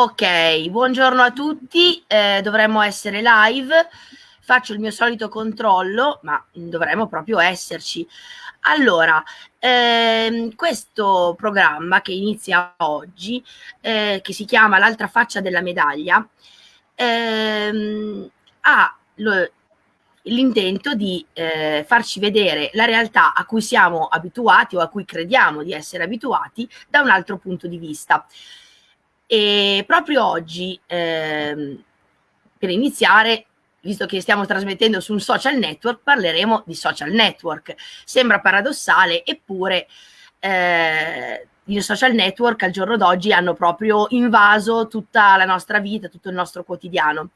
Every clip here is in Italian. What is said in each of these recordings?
Ok, buongiorno a tutti, eh, dovremmo essere live, faccio il mio solito controllo, ma dovremmo proprio esserci. Allora, ehm, questo programma che inizia oggi, eh, che si chiama L'altra faccia della medaglia, ehm, ha l'intento di eh, farci vedere la realtà a cui siamo abituati o a cui crediamo di essere abituati da un altro punto di vista. E proprio oggi, ehm, per iniziare, visto che stiamo trasmettendo su un social network, parleremo di social network. Sembra paradossale, eppure eh, i social network al giorno d'oggi hanno proprio invaso tutta la nostra vita, tutto il nostro quotidiano.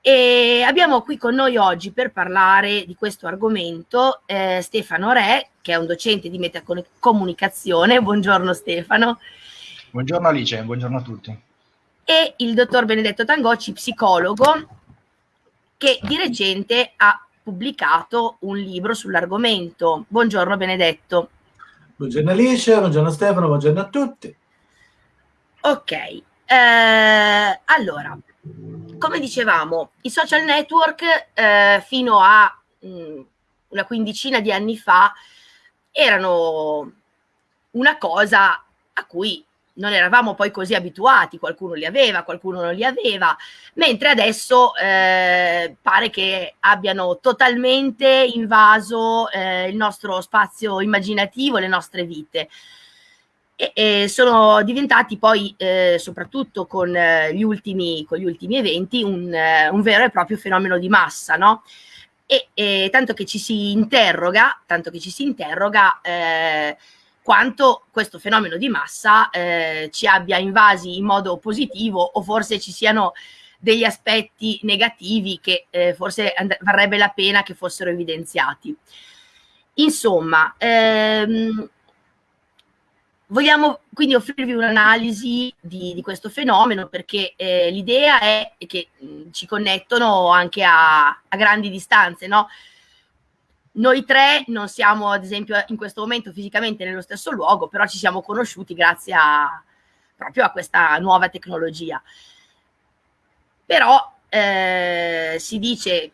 E abbiamo qui con noi oggi per parlare di questo argomento eh, Stefano Re, che è un docente di metacomunicazione. Buongiorno Stefano. Buongiorno Alice, buongiorno a tutti. E il dottor Benedetto Tangocci, psicologo, che di recente ha pubblicato un libro sull'argomento. Buongiorno Benedetto. Buongiorno Alice, buongiorno Stefano, buongiorno a tutti. Ok, eh, allora, come dicevamo, i social network eh, fino a mh, mm, una quindicina di anni fa erano una cosa a cui non eravamo poi così abituati, qualcuno li aveva, qualcuno non li aveva, mentre adesso eh, pare che abbiano totalmente invaso eh, il nostro spazio immaginativo, le nostre vite. E, e sono diventati poi, eh, soprattutto con, eh, gli ultimi, con, gli ultimi, eventi, un, eh, un, vero e proprio fenomeno di massa, no? E, e tanto che ci si interroga, tanto che ci si interroga eh, quanto questo fenomeno di massa eh, ci abbia invasi in modo positivo o forse ci siano degli aspetti negativi che eh, forse varrebbe la pena che fossero evidenziati. Insomma, ehm, vogliamo quindi offrirvi un'analisi di, di, questo fenomeno perché eh, l'idea è che mh, ci connettono anche a, a grandi distanze, no? Noi tre non siamo, ad esempio, in questo momento fisicamente nello stesso luogo, però ci siamo conosciuti grazie a, proprio a questa nuova tecnologia. Però eh, si dice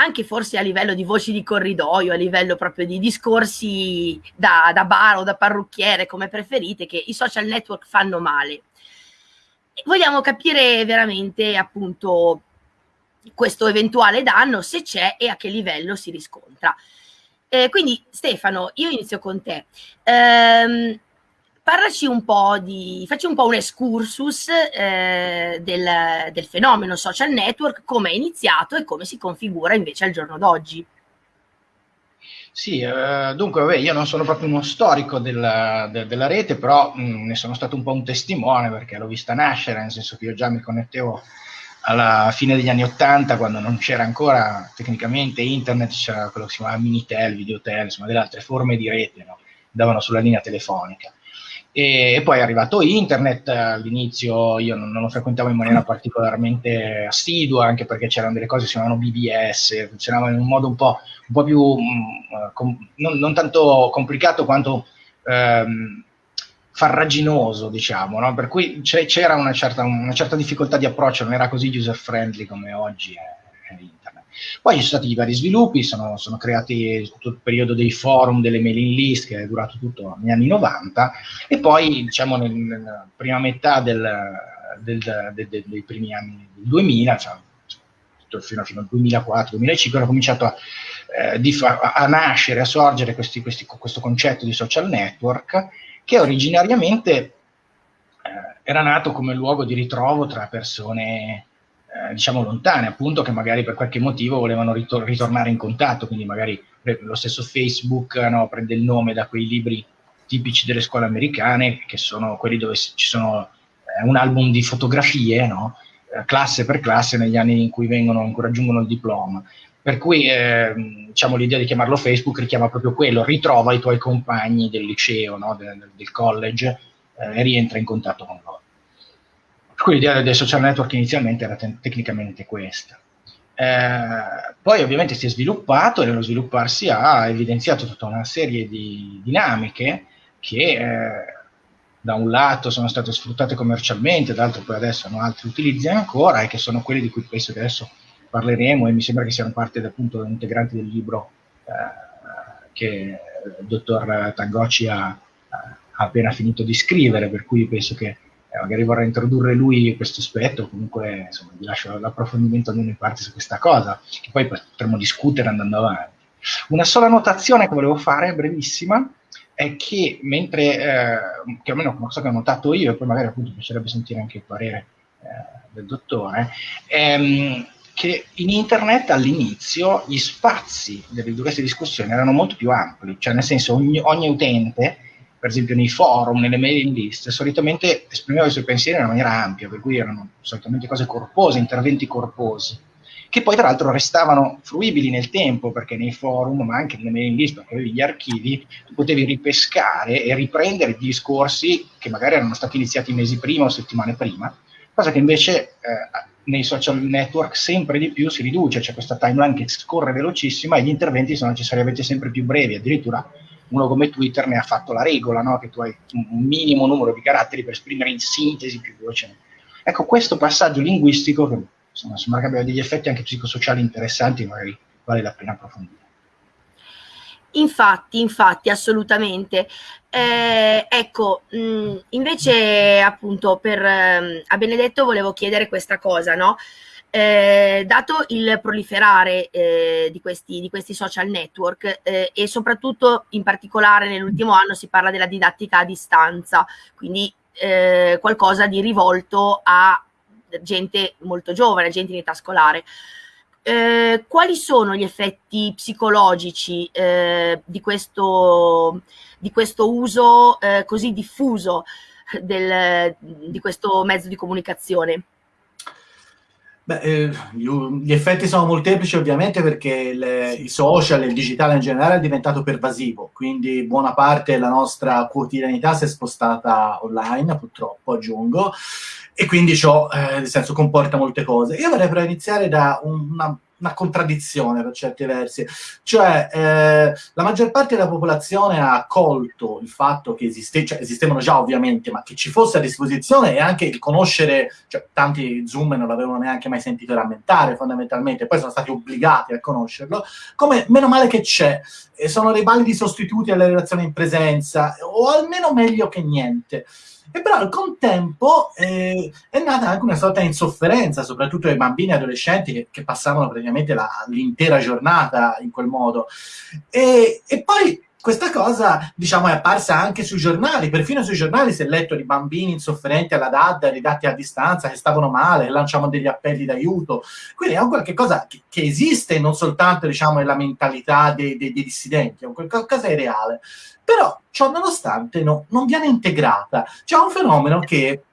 anche forse a livello di voci di corridoio, a livello proprio di discorsi da, da bar o da parrucchiere, come preferite, che i social network fanno male. Vogliamo capire veramente appunto questo eventuale danno, se c'è e a che livello si riscontra. Eh, quindi Stefano, io inizio con te. Ehm, parlaci un po' di, facci un po' un excursus eh, del, del, fenomeno social network, come è iniziato e come si configura invece al giorno d'oggi. Sì, eh, dunque vabbè, io non sono proprio uno storico della, de, della rete, però mh, mm, ne sono stato un po' un testimone perché l'ho vista nascere, nel senso che io già mi connettevo alla fine degli anni 80, quando non c'era ancora tecnicamente internet, c'era quello che si chiamava Minitel, Videotel, insomma delle altre forme di rete, no? davano sulla linea telefonica. E, e, poi è arrivato internet, all'inizio io non, non, lo frequentavo in maniera particolarmente assidua, anche perché c'erano delle cose che si chiamavano BBS, funzionavano in un modo un po', un po più, mh, mm, com, non, non, tanto complicato quanto... Ehm, farraginoso, diciamo, no? per cui c'era una certa, una certa, difficoltà di approccio, non era così user friendly come oggi è, è internet. Poi ci sono stati vari sviluppi, sono, sono, creati tutto il periodo dei forum, delle mailing list che è durato tutto negli anni 90 e poi diciamo nel, nella prima metà del, del, del, dei primi anni 2000, cioè, fino, fino al 2004-2005, hanno cominciato a, eh, a, a, nascere, a sorgere questi, questi, questo concetto di social network che originariamente eh, era nato come luogo di ritrovo tra persone eh, diciamo lontane, appunto, che magari per qualche motivo volevano ritor- ritornare in contatto, quindi magari lo stesso Facebook no, prende il nome da quei libri tipici delle scuole americane, che sono quelli dove ci sono eh, un album di fotografie, no? eh, classe per classe, negli anni in cui vengono, raggiungono il diploma. Per cui eh, diciamo, l'idea di chiamarlo Facebook richiama proprio quello, ritrova i tuoi compagni del liceo, no? del, del, college eh, e rientra in contatto con loro. Per cui l'idea del social network inizialmente era te- tecnicamente questa. Eh, poi ovviamente si è sviluppato e nello svilupparsi ha evidenziato tutta una serie di dinamiche che eh, da un lato sono state sfruttate commercialmente, dall'altro poi adesso hanno altri utilizzi ancora e che sono quelli di cui penso che adesso parleremo e mi sembra che siano parte appunto integranti del libro eh, che il dottor Tangocci ha, ha, appena finito di scrivere, per cui penso che eh, magari vorrà introdurre lui questo aspetto, comunque insomma, vi lascio l'approfondimento almeno in parte su questa cosa, che poi potremo discutere andando avanti. Una sola notazione che volevo fare, brevissima, è che mentre, eh, che almeno una cosa che ho notato io, e poi magari appunto piacerebbe sentire anche il parere eh, del dottore, ehm, che in internet all'inizio gli spazi di queste discussioni erano molto più ampli, cioè nel senso ogni, ogni utente, per esempio nei forum, nelle mailing list, solitamente esprimeva i suoi pensieri in una maniera ampia, per cui erano solitamente cose corpose, interventi corposi che poi tra l'altro restavano fruibili nel tempo, perché nei forum, ma anche nelle mailing list, perché avevi gli archivi, potevi ripescare e riprendere discorsi che magari erano stati iniziati mesi prima o settimane prima, cosa che invece eh, nei social network sempre di più si riduce, c'è questa timeline che scorre velocissima e gli interventi sono necessariamente sempre più brevi, addirittura uno come Twitter ne ha fatto la regola, no? che tu hai un minimo numero di caratteri per esprimere in sintesi più velocemente. Ecco, questo passaggio linguistico che insomma, sembra che abbia degli effetti anche psicosociali interessanti, magari vale la pena approfondire. Infatti, infatti, assolutamente. Eh, ecco, mh, mm, invece appunto per, eh, a Benedetto volevo chiedere questa cosa, no? Eh, dato il proliferare eh, di, questi, di, questi, social network eh, e soprattutto in particolare nell'ultimo anno si parla della didattica a distanza, quindi eh, qualcosa di rivolto a gente molto giovane, gente in età scolare. Eh, quali sono gli effetti psicologici eh, di, questo, di, questo, uso eh, così diffuso del, di questo mezzo di comunicazione? Beh, eh, gli effetti sono molteplici ovviamente perché le, i social, il digitale in generale è diventato pervasivo, quindi buona parte della nostra quotidianità si è spostata online, purtroppo aggiungo, e quindi ciò, eh, nel senso, comporta molte cose. Io vorrei però iniziare da una, una contraddizione per certi versi, cioè eh, la maggior parte della popolazione ha accolto il fatto che esiste, cioè, esistevano già ovviamente, ma che ci fosse a disposizione e anche il conoscere, cioè tanti Zoom non l'avevano neanche mai sentito rammentare fondamentalmente, poi sono stati obbligati a conoscerlo, come meno male che c'è, sono dei validi sostituti alle relazioni in presenza, o almeno meglio che niente. E però al contempo eh, è nata anche una sorta di insofferenza, soprattutto ai bambini e adolescenti che, che passavano praticamente la, l'intera giornata in quel modo. E, e poi questa cosa, diciamo, è apparsa anche sui giornali, perfino sui giornali si è letto di bambini insofferenti alla DAD, ridatti a distanza, che stavano male, lanciavano degli appelli d'aiuto. Quindi è un qualche cosa che, che esiste non soltanto, diciamo, nella mentalità dei, dei, dei dissidenti, è un qualcosa di reale. Però, ciò nonostante, no, non viene integrata. C'è un fenomeno che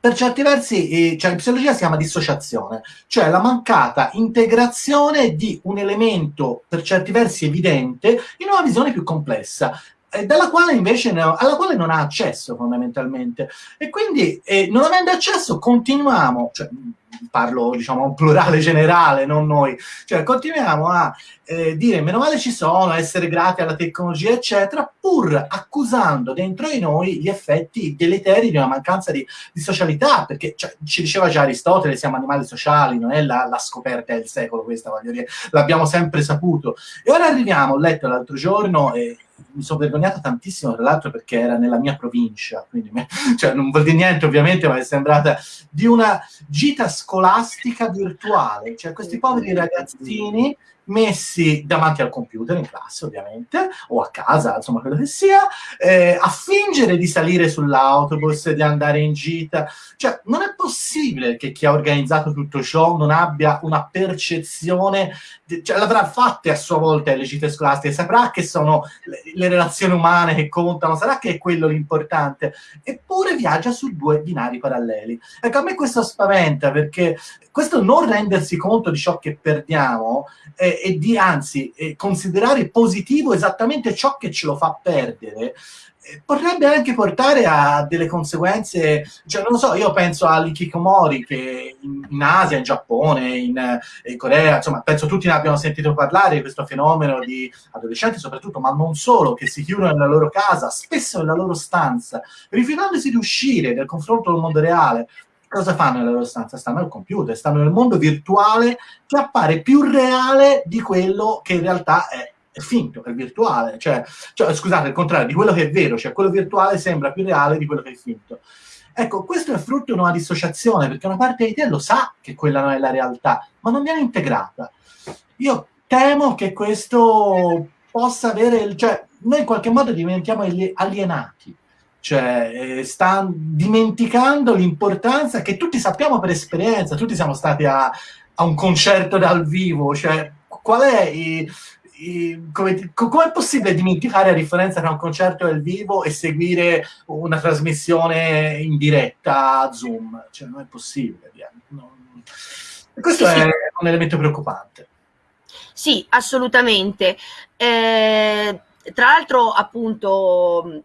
per certi versi, eh, cioè in psicologia si chiama dissociazione, cioè la mancata integrazione di un elemento per certi versi evidente in una visione più complessa. Eh, dalla quale invece ne, alla quale non ha accesso fondamentalmente e quindi eh, non avendo accesso continuiamo cioè, parlo diciamo un plurale generale, non noi, cioè continuiamo a eh, dire meno male ci sono, essere grati alla tecnologia, eccetera, pur accusando dentro di noi gli effetti deleteri di una mancanza di, di socialità, perché cioè, ci diceva già Aristotele, siamo animali sociali, non è la, la scoperta del secolo questa, voglio dire, l'abbiamo sempre saputo. E ora arriviamo, ho letto l'altro giorno, e mi sono vergognato tantissimo, tra l'altro, perché era nella mia provincia, quindi cioè, non vuol dire niente ovviamente, ma è sembrata di una gita scolastica virtuale, cioè questi poveri ragazzini messi davanti al computer in classe ovviamente, o a casa, insomma quello che sia, eh, a fingere di salire sull'autobus, di andare in gita. Cioè, non è possibile che chi ha organizzato tutto ciò non abbia una percezione, di, cioè l'avrà fatte a sua volta le gite scolastiche, saprà che sono le, le relazioni umane che contano, sarà che è quello l'importante, eppure viaggia su due binari paralleli. Ecco, a me questo spaventa perché questo non rendersi conto di ciò che perdiamo eh, e di anzi eh, considerare positivo esattamente ciò che ce lo fa perdere potrebbe anche portare a delle conseguenze, cioè non lo so, io penso all'ikikomori che in, in Asia, in Giappone, in, in, Corea, insomma, penso tutti ne abbiano sentito parlare di questo fenomeno di adolescenti soprattutto, ma non solo, che si chiudono nella loro casa, spesso nella loro stanza, rifiutandosi di uscire dal confronto col mondo reale. Cosa fanno nella loro stanza? Stanno al computer, stanno nel mondo virtuale che appare più reale di quello che in realtà è è finto, è virtuale, cioè, cioè, scusate, il contrario, di quello che è vero, cioè quello virtuale sembra più reale di quello che è finto. Ecco, questo è frutto di una dissociazione, perché una parte di te lo sa che quella non è la realtà, ma non viene integrata. Io temo che questo possa avere, cioè, noi in qualche modo diventiamo alienati, cioè eh, sta dimenticando l'importanza che tutti sappiamo per esperienza, tutti siamo stati a, a un concerto dal vivo, cioè qual è il, come, come, è possibile dimenticare la differenza tra un concerto dal vivo e seguire una trasmissione in diretta a Zoom? Cioè, non è possibile. Non... Questo sì, è sì. un elemento preoccupante. Sì, assolutamente. Eh, tra l'altro, appunto,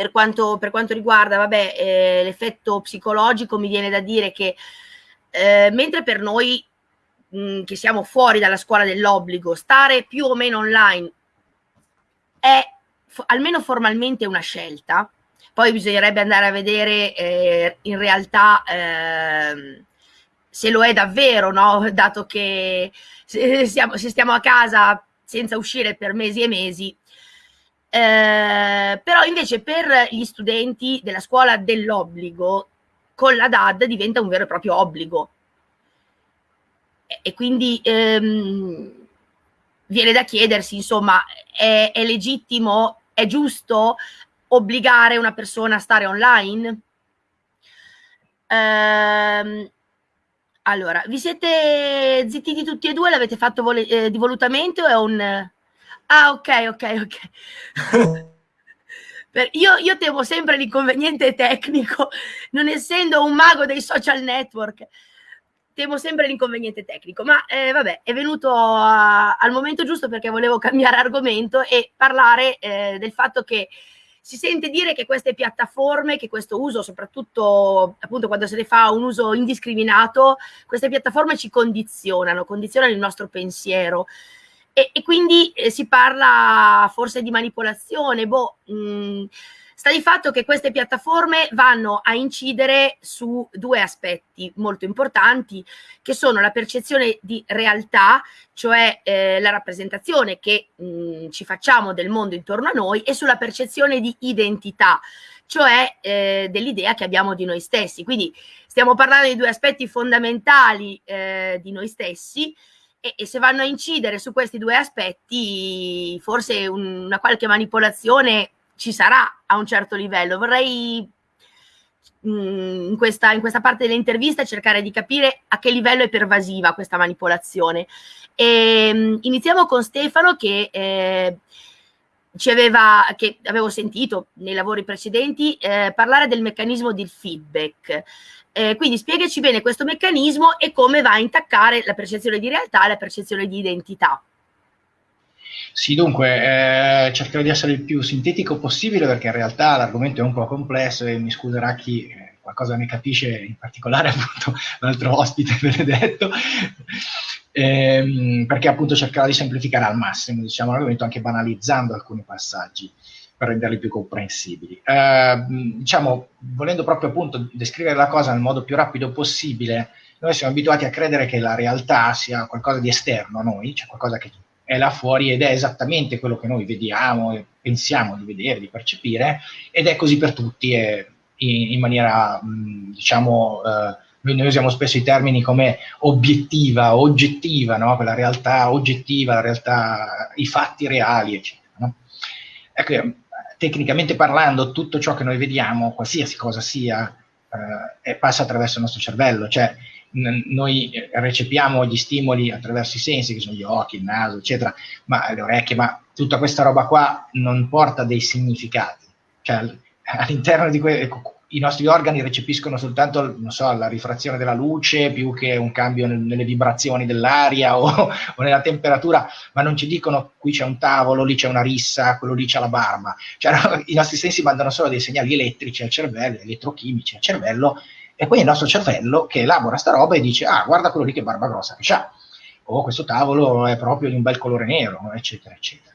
per quanto, per quanto riguarda vabbè, eh, l'effetto psicologico, mi viene da dire che eh, mentre per noi mh, mm, che siamo fuori dalla scuola dell'obbligo, stare più o meno online è almeno formalmente una scelta. Poi bisognerebbe andare a vedere eh, in realtà eh, se lo è davvero, no? dato che se, siamo, se stiamo a casa senza uscire per mesi e mesi, eh, però invece per gli studenti della scuola dell'obbligo con la DAD diventa un vero e proprio obbligo e quindi ehm, viene da chiedersi, insomma, è, è, legittimo, è giusto obbligare una persona a stare online? Ehm, allora, vi siete zittiti tutti e due? L'avete fatto eh, di volutamente o è un... Ah, ok, ok, ok. Per, io, io, temo sempre l'inconveniente tecnico, non essendo un mago dei social network temo sempre l'inconveniente tecnico, ma eh, vabbè, è venuto a, al momento giusto perché volevo cambiare argomento e parlare eh, del fatto che si sente dire che queste piattaforme, che questo uso, soprattutto appunto quando se ne fa un uso indiscriminato, queste piattaforme ci condizionano, condizionano il nostro pensiero. E, e quindi eh, si parla forse di manipolazione, boh. Mh, mm, Sta di fatto che queste piattaforme vanno a incidere su due aspetti molto importanti, che sono la percezione di realtà, cioè eh, la rappresentazione che mh, mm, ci facciamo del mondo intorno a noi, e sulla percezione di identità, cioè eh, dell'idea che abbiamo di noi stessi. Quindi stiamo parlando di due aspetti fondamentali eh, di noi stessi. E, e, se vanno a incidere su questi due aspetti, forse un, una qualche manipolazione ci sarà a un certo livello. Vorrei mm, in questa, in questa parte dell'intervista cercare di capire a che livello è pervasiva questa manipolazione. E, mm, iniziamo con Stefano che eh, ci aveva, che avevo sentito nei lavori precedenti eh, parlare del meccanismo del feedback. Eh, quindi spiegaci bene questo meccanismo e come va a intaccare la percezione di realtà e la percezione di identità. Sì, dunque, eh, cercherò di essere il più sintetico possibile perché in realtà l'argomento è un po' complesso e mi scuserà chi eh, qualcosa ne capisce, in particolare appunto l'altro ospite Benedetto, ehm, perché appunto cercherò di semplificare al massimo diciamo, l'argomento anche banalizzando alcuni passaggi per renderli più comprensibili. Eh, diciamo, volendo proprio appunto descrivere la cosa nel modo più rapido possibile, noi siamo abituati a credere che la realtà sia qualcosa di esterno a noi, cioè qualcosa che è là fuori ed è esattamente quello che noi vediamo e pensiamo di vedere, di percepire, ed è così per tutti in, in, maniera, mh, diciamo, eh, noi usiamo spesso i termini come obiettiva, oggettiva, no? quella realtà oggettiva, la realtà, i fatti reali, eccetera. No? Ecco, tecnicamente parlando, tutto ciò che noi vediamo, qualsiasi cosa sia, eh, passa attraverso il nostro cervello, cioè noi recepiamo gli stimoli attraverso i sensi, che sono gli occhi, il naso, eccetera, ma le orecchie, ma tutta questa roba qua non porta dei significati. Cioè, all'interno di que- i nostri organi recepiscono soltanto so, la rifrazione della luce più che un cambio nel, nelle vibrazioni dell'aria o, o, nella temperatura, ma non ci dicono qui c'è un tavolo, lì c'è una rissa, quello lì c'è la barba. Cioè, no, I nostri sensi mandano solo dei segnali elettrici al cervello, elettrochimici al cervello, e poi il nostro cervello che elabora sta roba e dice, ah, guarda quello lì che barba grossa che c'ha, o questo tavolo è proprio di un bel colore nero, eccetera, eccetera.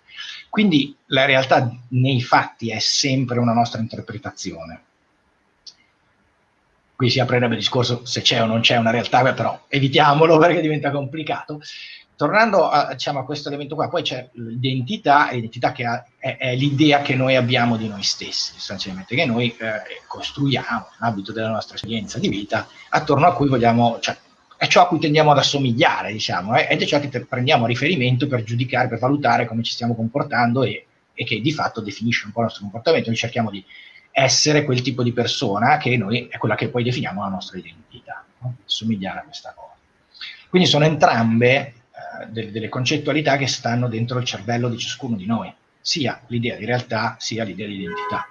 Quindi la realtà nei fatti è sempre una nostra interpretazione qui si aprirebbe il discorso se c'è o non c'è una realtà, però evitiamolo perché diventa complicato. Tornando a, diciamo, a questo elemento qua, poi c'è l'identità, l'identità che ha, è, è, l'idea che noi abbiamo di noi stessi, sostanzialmente, che noi eh, costruiamo nell'ambito della nostra esperienza di vita, attorno a cui vogliamo, cioè, è ciò a cui tendiamo ad assomigliare, diciamo, eh, ed è ciò che prendiamo a riferimento per giudicare, per valutare come ci stiamo comportando e, e che di fatto definisce un po' il nostro comportamento. Noi cerchiamo di essere quel tipo di persona che noi è quella che poi definiamo la nostra identità, no? somigliare a questa cosa. Quindi sono entrambe eh, delle, delle concettualità che stanno dentro il cervello di ciascuno di noi, sia l'idea di realtà sia l'idea di identità.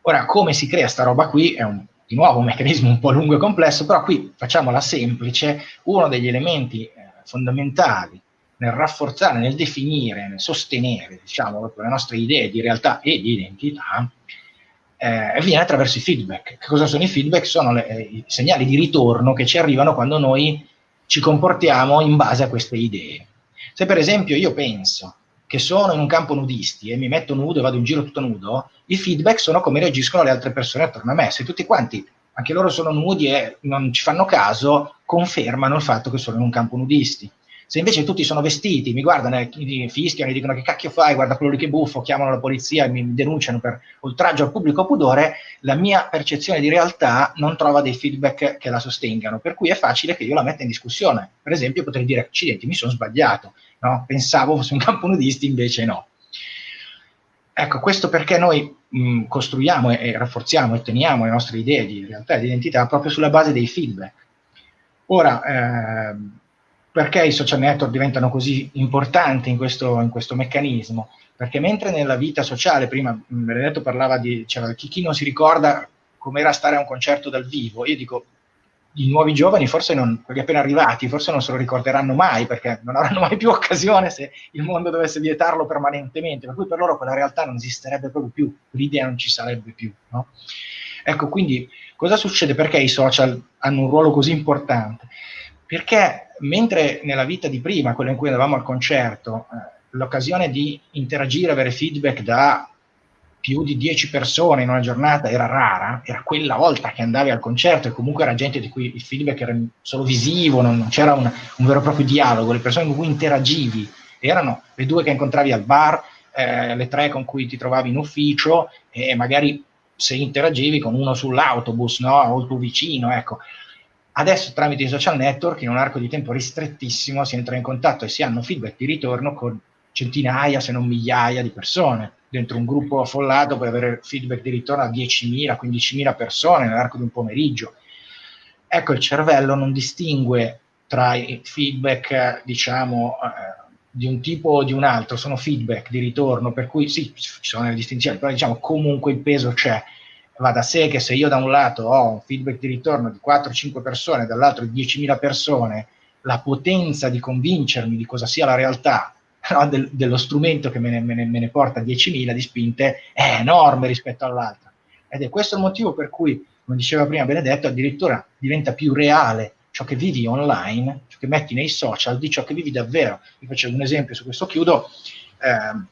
Ora, come si crea sta roba qui è un, di nuovo un meccanismo un po' lungo e complesso, però qui facciamola semplice, uno degli elementi eh, fondamentali nel rafforzare, nel definire, nel sostenere diciamo, le nostre idee di realtà e di identità eh, avviene attraverso i feedback. Che cosa sono i feedback? Sono le, eh, i segnali di ritorno che ci arrivano quando noi ci comportiamo in base a queste idee. Se per esempio io penso che sono in un campo nudisti e mi metto nudo e vado in giro tutto nudo, i feedback sono come reagiscono le altre persone attorno a me. Se tutti quanti, anche loro sono nudi e non ci fanno caso, confermano il fatto che sono in un campo nudisti. Se invece tutti sono vestiti, mi guardano, mi fischiano, mi dicono che cacchio fai, guarda quello lì che buffo, chiamano la polizia e mi denunciano per oltraggio al pubblico pudore, la mia percezione di realtà non trova dei feedback che la sostengano, per cui è facile che io la metta in discussione. Per esempio potrei dire, accidenti, mi sono sbagliato, no? pensavo fosse un campo nudisti, invece no. Ecco, questo perché noi mh, costruiamo e, e, rafforziamo e teniamo le nostre idee di realtà e di identità proprio sulla base dei feedback. Ora, eh, perché i social network diventano così importanti in questo, in questo meccanismo? Perché mentre nella vita sociale, prima Benedetto parlava di, cioè, chi, chi non si ricorda com'era stare a un concerto dal vivo, io dico, i nuovi giovani, forse non, quelli appena arrivati, forse non se lo ricorderanno mai, perché non avranno mai più occasione se il mondo dovesse vietarlo permanentemente, per cui per loro quella realtà non esisterebbe proprio più, l'idea non ci sarebbe più. No? Ecco, quindi cosa succede? Perché i social hanno un ruolo così importante? Perché mentre nella vita di prima, quella in cui andavamo al concerto, eh, l'occasione di interagire, avere feedback da più di 10 persone in una giornata era rara, era quella volta che andavi al concerto e comunque era gente di cui il feedback era solo visivo, non, c'era un, un, vero e proprio dialogo, le persone con cui interagivi erano le due che incontravi al bar, eh, le tre con cui ti trovavi in ufficio e magari se interagivi con uno sull'autobus no? o il tuo vicino, ecco. Adesso tramite i social network, in un arco di tempo ristrettissimo, si entra in contatto e si hanno feedback di ritorno con centinaia, se non migliaia di persone. Dentro un gruppo affollato puoi avere feedback di ritorno a 10.000, 15.000 persone nell'arco di un pomeriggio. Ecco, il cervello non distingue tra i feedback, diciamo, eh, di un tipo o di un altro, sono feedback di ritorno, per cui sì, ci sono le distinzioni, però diciamo comunque il peso c'è va da sé che se io da un lato ho un feedback di ritorno di 4-5 persone, dall'altro di 10.000 persone, la potenza di convincermi di cosa sia la realtà no, del, dello strumento che me ne, me ne, me ne porta 10.000 di spinte è enorme rispetto all'altra. Ed è questo il motivo per cui, come diceva prima Benedetto, addirittura diventa più reale ciò che vivi online, ciò che metti nei social, di ciò che vivi davvero. Vi facevo un esempio, su questo chiudo, eh,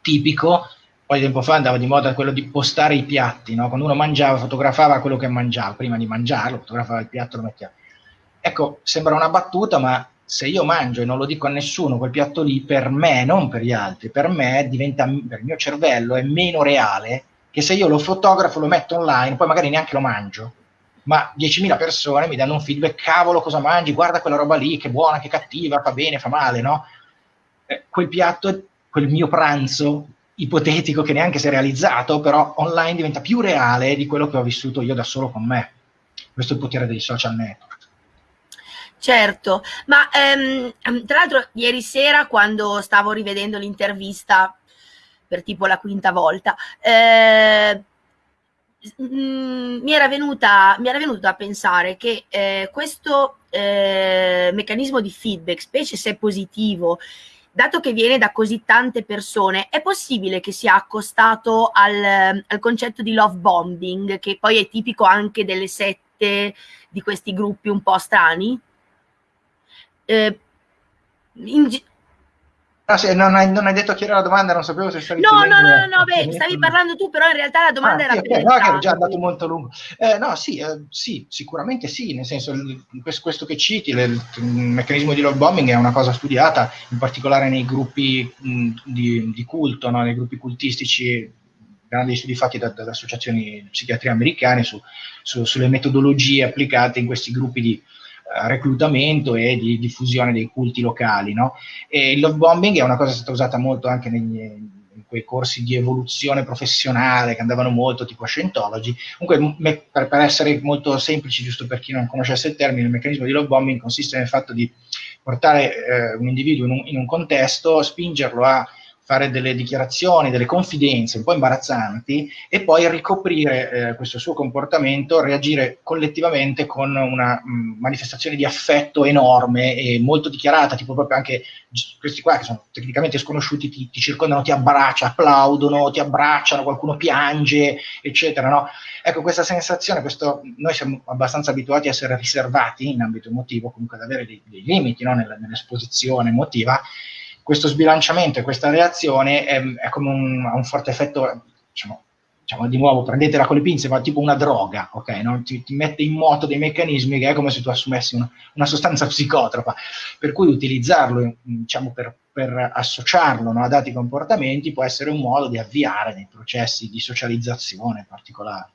tipico, poi tempo fa andava di moda quello di postare i piatti, no? quando uno mangiava fotografava quello che mangiava, prima di mangiarlo fotografava il piatto lo metteva. Ecco, sembra una battuta, ma se io mangio e non lo dico a nessuno, quel piatto lì per me, non per gli altri, per me diventa, per il mio cervello è meno reale che se io lo fotografo, lo metto online, poi magari neanche lo mangio, ma 10.000 persone mi danno un feedback, cavolo cosa mangi, guarda quella roba lì, che buona, che cattiva, fa bene, fa male, no? Eh, quel piatto, quel mio pranzo ipotetico che neanche si è realizzato, però online diventa più reale di quello che ho vissuto io da solo con me. Questo è il potere dei social network. Certo, ma ehm, tra l'altro ieri sera quando stavo rivedendo l'intervista per tipo la quinta volta, eh, mm, mi, era venuta, mi era venuto a pensare che eh, questo eh, meccanismo di feedback, specie se positivo, dato che viene da così tante persone, è possibile che sia accostato al, al concetto di love bombing, che poi è tipico anche delle sette di questi gruppi un po' strani? Eh, in, Ah, sì, non, hai, non, hai, detto chi era la domanda, non sapevo se stavi... No, no, no, no, no, beh, stavi parlando tu, però in realtà la domanda ah, era... Sì, okay, no, che ero già andato molto lungo. Eh, no, sì, eh, sì, sicuramente sì, nel senso, il, questo, che citi, il, il, meccanismo di love bombing è una cosa studiata, in particolare nei gruppi mh, di, di, culto, no? nei gruppi cultistici, grandi studi fatti da, da, da associazioni di psichiatria americane su, su, sulle metodologie applicate in questi gruppi di reclutamento e di diffusione dei culti locali. No? E il love bombing è una cosa che è stata usata molto anche negli, in quei corsi di evoluzione professionale che andavano molto tipo a Scientology. Comunque, me, per, per, essere molto semplici, giusto per chi non conoscesse il termine, il meccanismo di love bombing consiste nel fatto di portare eh, un individuo in un, in un contesto, spingerlo a fare delle dichiarazioni, delle confidenze un po' imbarazzanti e poi ricoprire eh, questo suo comportamento, reagire collettivamente con una mh, mm, manifestazione di affetto enorme e molto dichiarata, tipo proprio anche questi qua che sono tecnicamente sconosciuti ti, ti circondano, ti abbracciano, applaudono, ti abbracciano, qualcuno piange, eccetera. No? Ecco, questa sensazione, questo, noi siamo abbastanza abituati a essere riservati in ambito emotivo, comunque ad avere dei, dei limiti no? nell'esposizione emotiva questo sbilanciamento e questa reazione è, è come un, un, forte effetto, diciamo, diciamo, di nuovo, prendetela con le pinze, ma tipo una droga, ok? No? Ti, ti, mette in moto dei meccanismi che è come se tu assumessi una, una sostanza psicotropa, per cui utilizzarlo, diciamo, per, per associarlo no, a dati comportamenti può essere un modo di avviare dei processi di socializzazione particolari.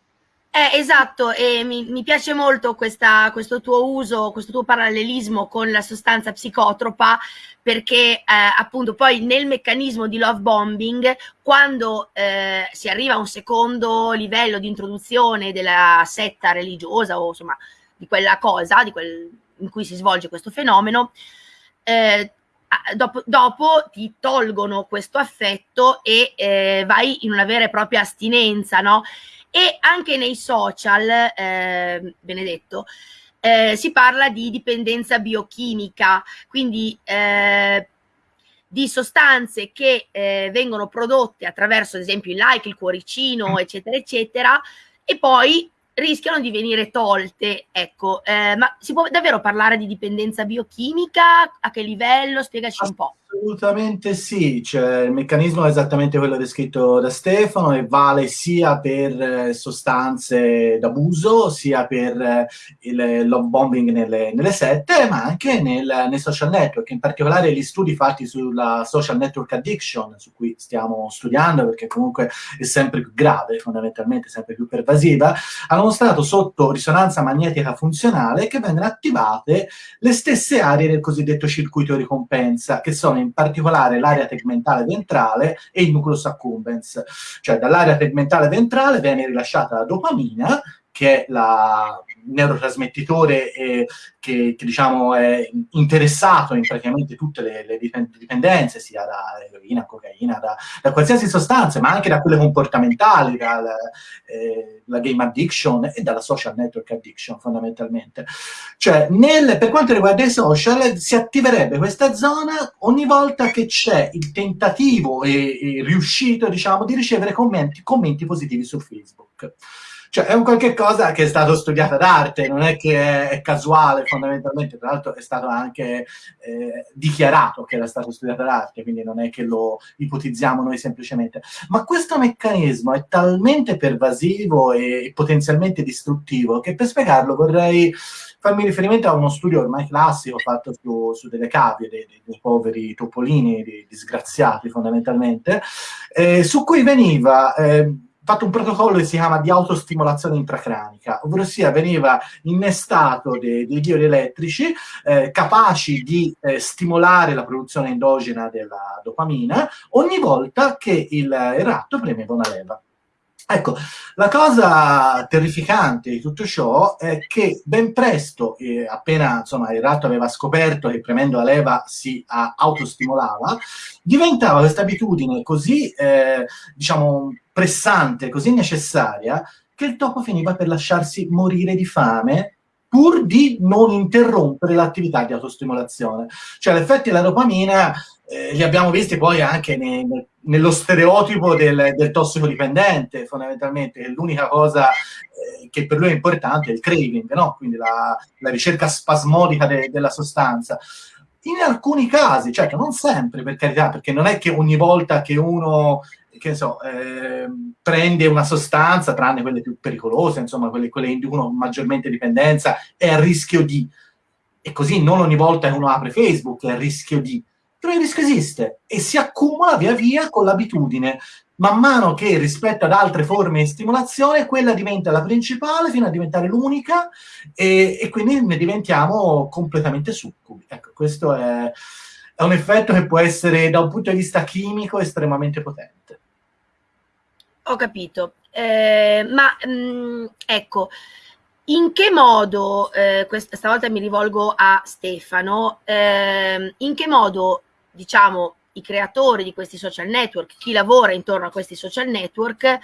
Eh, esatto, e mi, mi piace molto questa, questo tuo uso, questo tuo parallelismo con la sostanza psicotropa, perché eh, appunto poi nel meccanismo di love bombing, quando eh, si arriva a un secondo livello di introduzione della setta religiosa o insomma di quella cosa di quel, in cui si svolge questo fenomeno, eh, Dopo, dopo, ti tolgono questo affetto e eh, vai in una vera e propria astinenza, no? E anche nei social, eh, Benedetto, eh, si parla di dipendenza biochimica, quindi eh, di sostanze che eh, vengono prodotte attraverso ad esempio il like, il cuoricino, mm. eccetera, eccetera, e poi rischiano di venire tolte. Ecco, eh, ma si può davvero parlare di dipendenza biochimica? A che livello? Spiegaci un po'. Assolutamente sì, cioè, il meccanismo è esattamente quello descritto da Stefano e vale sia per eh, sostanze d'abuso, sia per eh, il love bombing nelle, nelle sette, ma anche nel, nei social network, in particolare gli studi fatti sulla social network addiction, su cui stiamo studiando perché comunque è sempre più grave, fondamentalmente sempre più pervasiva, hanno mostrato sotto risonanza magnetica funzionale che vengono attivate le stesse aree del cosiddetto circuito ricompensa, che sono in particolare l'area tegmentale ventrale e il nucleus accumbens. Cioè dall'area tegmentale ventrale viene rilasciata la dopamina, che è la neurotrasmettitore eh, che, che, diciamo è interessato in praticamente tutte le, le dipendenze, sia da eroina, cocaina, da, da, qualsiasi sostanza, ma anche da quelle comportamentali, dalla eh, game addiction e dalla social network addiction fondamentalmente. Cioè, nel, per quanto riguarda i social, si attiverebbe questa zona ogni volta che c'è il tentativo e, e riuscito, diciamo, di ricevere commenti, commenti positivi su Facebook. Cioè, è un qualche cosa che è stato studiato d'arte, non è che è, casuale fondamentalmente, tra l'altro è stato anche eh, dichiarato che era stato studiato d'arte, quindi non è che lo ipotizziamo noi semplicemente. Ma questo meccanismo è talmente pervasivo e potenzialmente distruttivo che per spiegarlo vorrei farmi riferimento a uno studio ormai classico fatto su, su delle cavie, dei, dei, dei poveri topolini, dei disgraziati fondamentalmente, eh, su cui veniva... Eh, fatto un protocollo che si chiama di autostimolazione intracranica, ovvero sia veniva innestato dei, dei diodi elettrici eh, capaci di eh, stimolare la produzione endogena della dopamina ogni volta che il, il ratto premeva una leva. Ecco, la cosa terrificante di tutto ciò è che ben presto, eh, appena insomma, il ratto aveva scoperto che premendo la leva si autostimolava, diventava questa abitudine così, eh, diciamo, pressante, così necessaria, che il topo finiva per lasciarsi morire di fame pur di non interrompere l'attività di autostimolazione. Cioè, l'effetto della dopamina eh, li abbiamo visti poi anche ne, nello stereotipo del, del, tossicodipendente, fondamentalmente, che l'unica cosa eh, che per lui è importante è il craving, no? quindi la, la ricerca spasmodica de, della sostanza. In alcuni casi, certo, non sempre, per carità, perché non è che ogni volta che uno che so, eh, prende una sostanza, tranne quelle più pericolose, insomma, quelle, quelle che inducono maggiormente dipendenza, è a rischio di. E così non ogni volta che uno apre Facebook è a rischio di. Il rischio esiste e si accumula via via con l'abitudine. Man mano che rispetto ad altre forme di stimolazione, quella diventa la principale fino a diventare l'unica e, e quindi ne diventiamo completamente succubi. Ecco, questo è, è un effetto che può essere da un punto di vista chimico estremamente potente. Ho capito, eh, ma mh, mm, ecco, in che modo, eh, questa, stavolta mi rivolgo a Stefano, eh, in che modo, diciamo, i creatori di questi social network, chi lavora intorno a questi social network,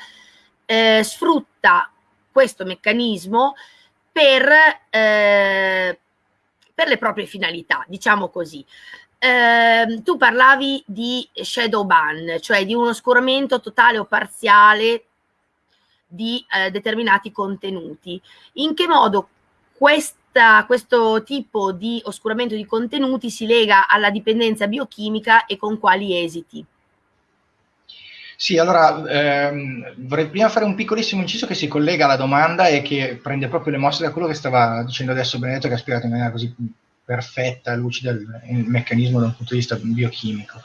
eh, sfrutta questo meccanismo per, eh, per le proprie finalità, diciamo così eh, tu parlavi di shadow ban, cioè di un oscuramento totale o parziale di eh, determinati contenuti. In che modo questa, questo tipo di oscuramento di contenuti si lega alla dipendenza biochimica e con quali esiti? Sì, allora ehm, vorrei prima fare un piccolissimo inciso che si collega alla domanda e che prende proprio le mosse da quello che stava dicendo adesso Benedetto, che ha spiegato in maniera così perfetta, lucida il, il meccanismo da un punto di vista biochimico.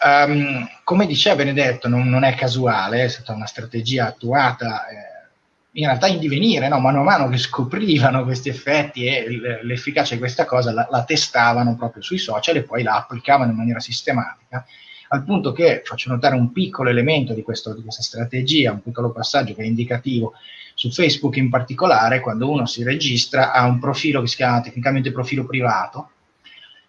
Um, come diceva Benedetto, non, non, è casuale, è stata una strategia attuata eh, in realtà in divenire, no? mano a mano che scoprivano questi effetti e l'efficacia di questa cosa la, la, testavano proprio sui social e poi la applicavano in maniera sistematica, al punto che faccio notare un piccolo elemento di, questo, di questa strategia, un piccolo passaggio che è indicativo su Facebook in particolare, quando uno si registra, ha un profilo che si chiama tecnicamente profilo privato.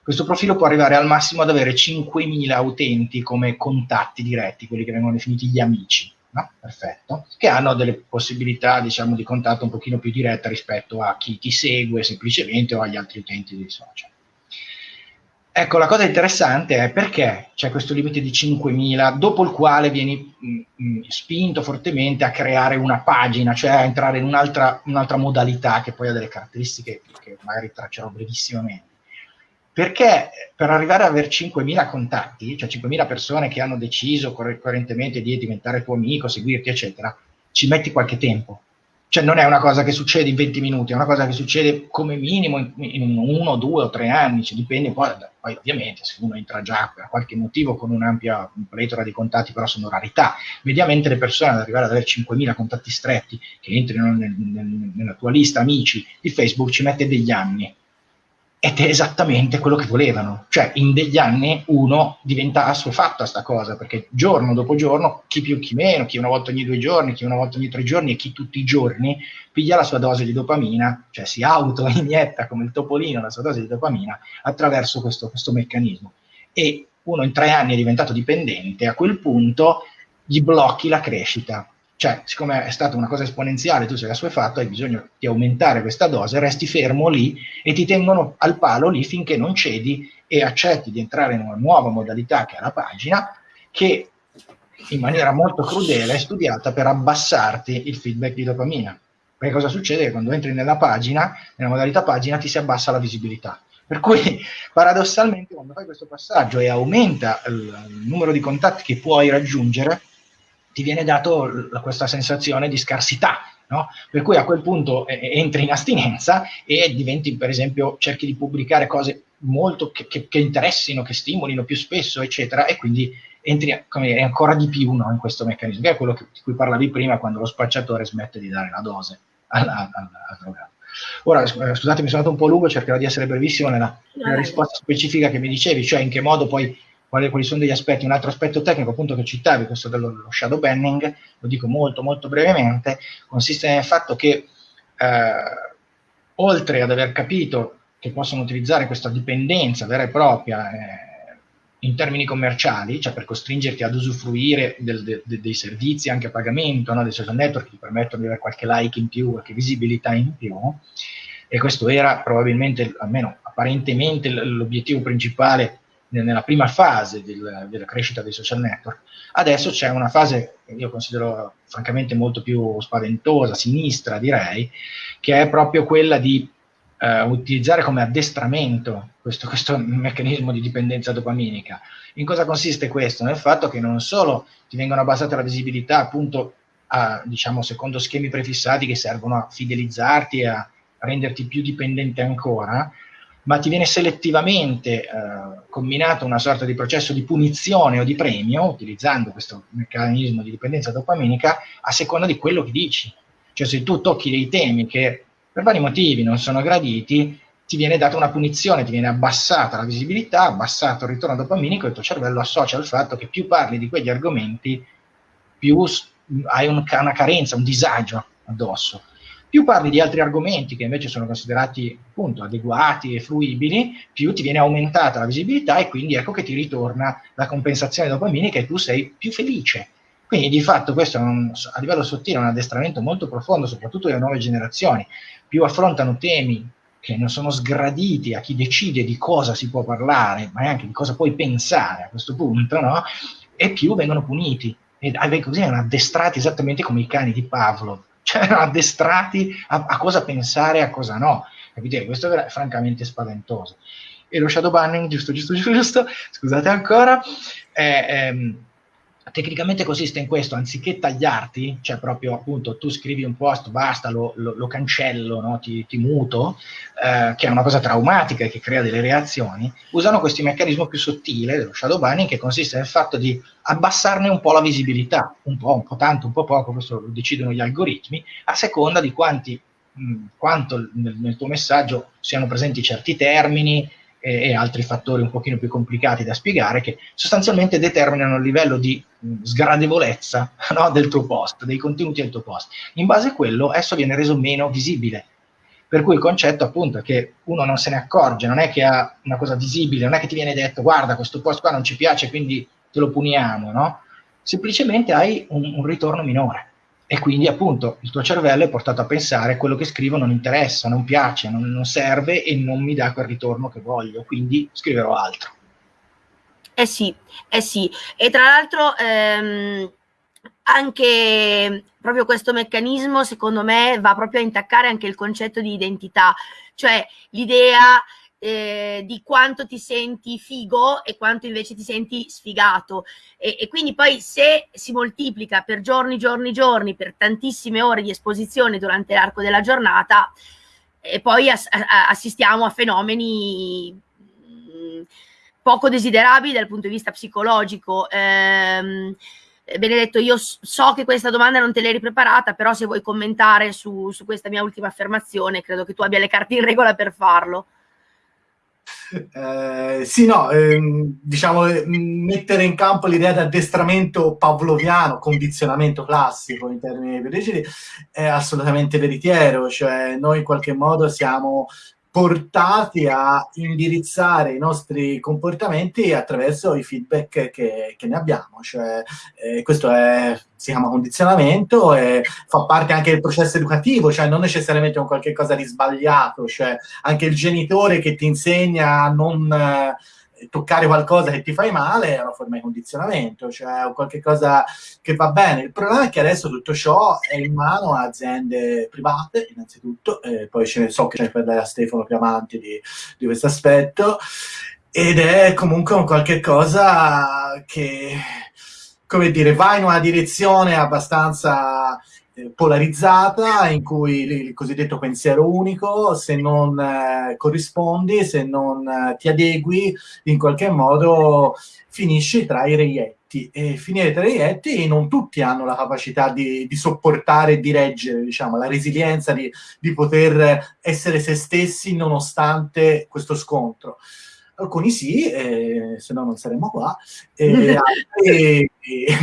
Questo profilo può arrivare al massimo ad avere 5.000 utenti come contatti diretti, quelli che vengono definiti gli amici. No? Perfetto. Che hanno delle possibilità, diciamo, di contatto un pochino più diretta rispetto a chi ti segue semplicemente o agli altri utenti dei social. Ecco, la cosa interessante è perché c'è questo limite di 5.000, dopo il quale vieni mh, mm, mh, mm, spinto fortemente a creare una pagina, cioè a entrare in un'altra, un'altra modalità che poi ha delle caratteristiche che magari traccerò brevissimamente. Perché per arrivare ad avere 5.000 contatti, cioè 5.000 persone che hanno deciso coerentemente di diventare tuo amico, seguirti, eccetera, ci metti qualche tempo cioè non è una cosa che succede in 20 minuti, è una cosa che succede come minimo in, in uno, due o tre anni, cioè dipende poi, poi, ovviamente se uno entra già per qualche motivo con un'ampia pletora di contatti, però sono rarità. Mediamente le persone ad arrivare ad avere 5.000 contatti stretti che entrino nel, nel, nella tua lista amici di Facebook ci mette degli anni ed è esattamente quello che volevano. Cioè, in degli anni uno diventa assuefatto a sta cosa, perché giorno dopo giorno, chi più chi meno, chi una volta ogni due giorni, chi una volta ogni tre giorni e chi tutti i giorni, piglia la sua dose di dopamina, cioè si auto-inietta come il topolino la sua dose di dopamina attraverso questo, questo meccanismo. E uno in tre anni è diventato dipendente, a quel punto gli blocchi la crescita cioè, siccome è stata una cosa esponenziale, tu sei assuefatto, hai bisogno di aumentare questa dose, resti fermo lì e ti tengono al palo lì finché non cedi e accetti di entrare in una nuova modalità che è la pagina, che in maniera molto crudele è studiata per abbassarti il feedback di dopamina. Perché cosa succede? Quando entri nella pagina, nella modalità pagina, ti si abbassa la visibilità. Per cui paradossalmente quando fai questo passaggio e aumenta il, il numero di contatti che puoi raggiungere, ti viene dato questa sensazione di scarsità, no? per cui a quel punto eh, entri in astinenza e diventi, per esempio, cerchi di pubblicare cose molto che, che, che interessino, che stimolino più spesso, eccetera, e quindi entri come, ancora di più no, in questo meccanismo, che è quello che, di cui parlavi prima quando lo spacciatore smette di dare la dose al drogato. Ora, eh, scusate, mi sono andato un po' lungo, cercherò di essere brevissimo nella, nella risposta specifica che mi dicevi, cioè in che modo poi quali, quali, sono degli aspetti. Un altro aspetto tecnico, appunto, che citavi, questo dello shadow banning, lo dico molto, molto brevemente, consiste nel fatto che eh, oltre ad aver capito che possono utilizzare questa dipendenza vera e propria eh, in termini commerciali, cioè per costringerti ad usufruire del, de, de, dei servizi anche a pagamento, no? dei social network che ti permettono di avere qualche like in più, qualche visibilità in più, e questo era probabilmente, almeno apparentemente, l'obiettivo principale nella prima fase del, della crescita dei social network. Adesso c'è una fase che io considero francamente molto più spaventosa, sinistra direi, che è proprio quella di eh, utilizzare come addestramento questo, questo, meccanismo di dipendenza dopaminica. In cosa consiste questo? Nel fatto che non solo ti vengono abbassate la visibilità appunto a, diciamo, secondo schemi prefissati che servono a fidelizzarti e a renderti più dipendente ancora, ma ti viene selettivamente eh, combinato una sorta di processo di punizione o di premio, utilizzando questo meccanismo di dipendenza dopaminica, a seconda di quello che dici. Cioè se tu tocchi dei temi che per vari motivi non sono graditi, ti viene data una punizione, ti viene abbassata la visibilità, abbassato il ritorno dopaminico e il tuo cervello associa al fatto che più parli di quegli argomenti, più hai un, una carenza, un disagio addosso. Più parli di altri argomenti che invece sono considerati appunto adeguati e fruibili, più ti viene aumentata la visibilità e quindi ecco che ti ritorna la compensazione dopaminica e tu sei più felice. Quindi di fatto questo un, a livello sottile è un addestramento molto profondo, soprattutto delle nuove generazioni. Più affrontano temi che non sono sgraditi a chi decide di cosa si può parlare, ma anche di cosa puoi pensare a questo punto, no? e più vengono puniti. E così erano addestrati esattamente come i cani di Pavlov cioè erano addestrati a, a cosa pensare e a cosa no. Capite? Questo è francamente spaventoso. E lo shadow banning, giusto, giusto, giusto, scusate ancora, è, è, tecnicamente consiste in questo, anziché tagliarti, cioè proprio appunto tu scrivi un post, basta, lo, lo, lo cancello, no? ti, ti, muto, eh, che è una cosa traumatica e che crea delle reazioni, usano questo meccanismo più sottile dello shadow banning che consiste nel fatto di abbassarne un po' la visibilità, un po', un po' tanto, un po' poco, questo lo decidono gli algoritmi, a seconda di quanti, mh, quanto nel, nel tuo messaggio siano presenti certi termini, e, e, altri fattori un pochino più complicati da spiegare che sostanzialmente determinano il livello di mh, sgradevolezza no, del tuo post, dei contenuti del tuo post. In base a quello esso viene reso meno visibile. Per cui il concetto appunto è che uno non se ne accorge, non è che ha una cosa visibile, non è che ti viene detto guarda questo post qua non ci piace quindi te lo puniamo, no? Semplicemente hai un, un ritorno minore e quindi appunto il tuo cervello è portato a pensare quello che scrivo non interessa, non piace, non, non serve e non mi dà quel ritorno che voglio, quindi scriverò altro. Eh sì, eh sì, e tra l'altro ehm, anche proprio questo meccanismo secondo me va proprio a intaccare anche il concetto di identità, cioè l'idea eh, di quanto ti senti figo e quanto invece ti senti sfigato. E, e, quindi poi se si moltiplica per giorni, giorni, giorni, per tantissime ore di esposizione durante l'arco della giornata, e poi ass assistiamo a fenomeni mm, poco desiderabili dal punto di vista psicologico. Ehm, Benedetto, io so che questa domanda non te l'hai preparata, però se vuoi commentare su, su questa mia ultima affermazione, credo che tu abbia le carte in regola per farlo. Eh, sì, no, ehm, diciamo mettere in campo l'idea di addestramento pavloviano, condizionamento classico in termini biologici, è assolutamente veritiero, cioè noi in qualche modo siamo portati a indirizzare i nostri comportamenti attraverso i feedback che, che ne abbiamo. Cioè, eh, questo è, si chiama condizionamento e fa parte anche del processo educativo, cioè non necessariamente un qualche cosa di sbagliato, cioè anche il genitore che ti insegna a non... Eh, toccare qualcosa che ti fai male è una forma di condizionamento, cioè qualche cosa che va bene. Il problema è che adesso tutto ciò è in mano a aziende private, innanzitutto, e poi ce ne so che ce ne parlerà Stefano più avanti di, di questo aspetto, ed è comunque un qualche cosa che, come dire, va in una direzione abbastanza polarizzata in cui il cosiddetto pensiero unico, se non eh, corrispondi, se non eh, ti adegui, in qualche modo finisci tra i reietti. E finire tra i reietti non tutti hanno la capacità di, di sopportare e di reggere, diciamo, la resilienza di, di poter essere se stessi nonostante questo scontro alcuni sì, eh, se no non saremmo qua, e altri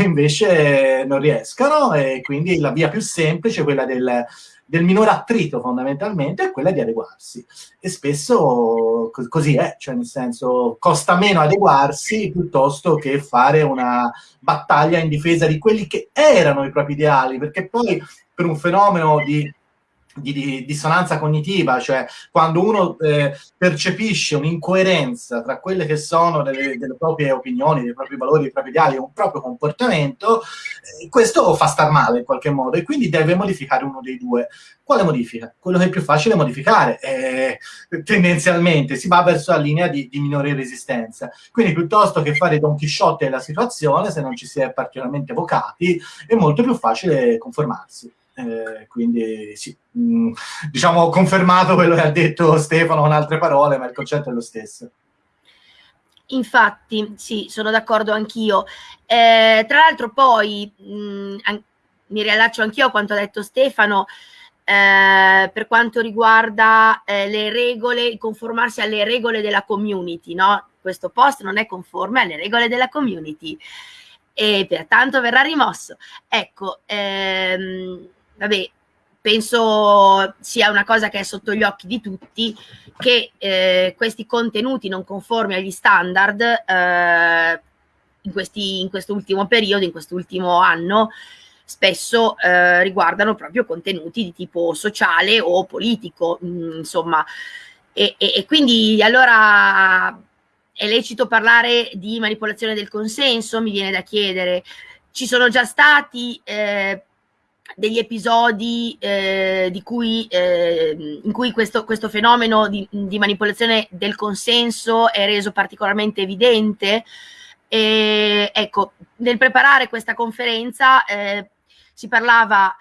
invece non riescano e quindi la via più semplice quella del, del minore attrito fondamentalmente è quella di adeguarsi. E spesso co- così è, cioè nel senso costa meno adeguarsi piuttosto che fare una battaglia in difesa di quelli che erano i propri ideali, perché poi per un fenomeno di di, di, dissonanza cognitiva, cioè quando uno eh, percepisce un'incoerenza tra quelle che sono delle, delle, proprie opinioni, dei propri valori, dei propri ideali, un proprio comportamento, eh, questo fa star male in qualche modo e quindi deve modificare uno dei due. Quale modifica? Quello che è più facile modificare. Eh, tendenzialmente si va verso la linea di, di, minore resistenza. Quindi piuttosto che fare Don Chisciotte della situazione, se non ci si è particolarmente vocati, è molto più facile conformarsi. Eh, quindi sì, mh, mm, diciamo confermato quello che ha detto Stefano con altre parole, ma il concetto è lo stesso. Infatti, sì, sono d'accordo anch'io. Eh, tra l'altro poi mh, mm, an- mi riallaccio anch'io a quanto ha detto Stefano, eh, per quanto riguarda eh, le regole, conformarsi alle regole della community, no? Questo post non è conforme alle regole della community e pertanto verrà rimosso. Ecco, ehm, vabbè, penso sia una cosa che è sotto gli occhi di tutti, che eh, questi contenuti non conformi agli standard eh, in, questi, in quest'ultimo periodo, in quest'ultimo anno, spesso eh, riguardano proprio contenuti di tipo sociale o politico, mh, mm, insomma. E, e, e, quindi allora è lecito parlare di manipolazione del consenso, mi viene da chiedere. Ci sono già stati eh, degli episodi eh, cui, eh, in cui questo, questo fenomeno di, di, manipolazione del consenso è reso particolarmente evidente. E, ecco, nel preparare questa conferenza eh, si parlava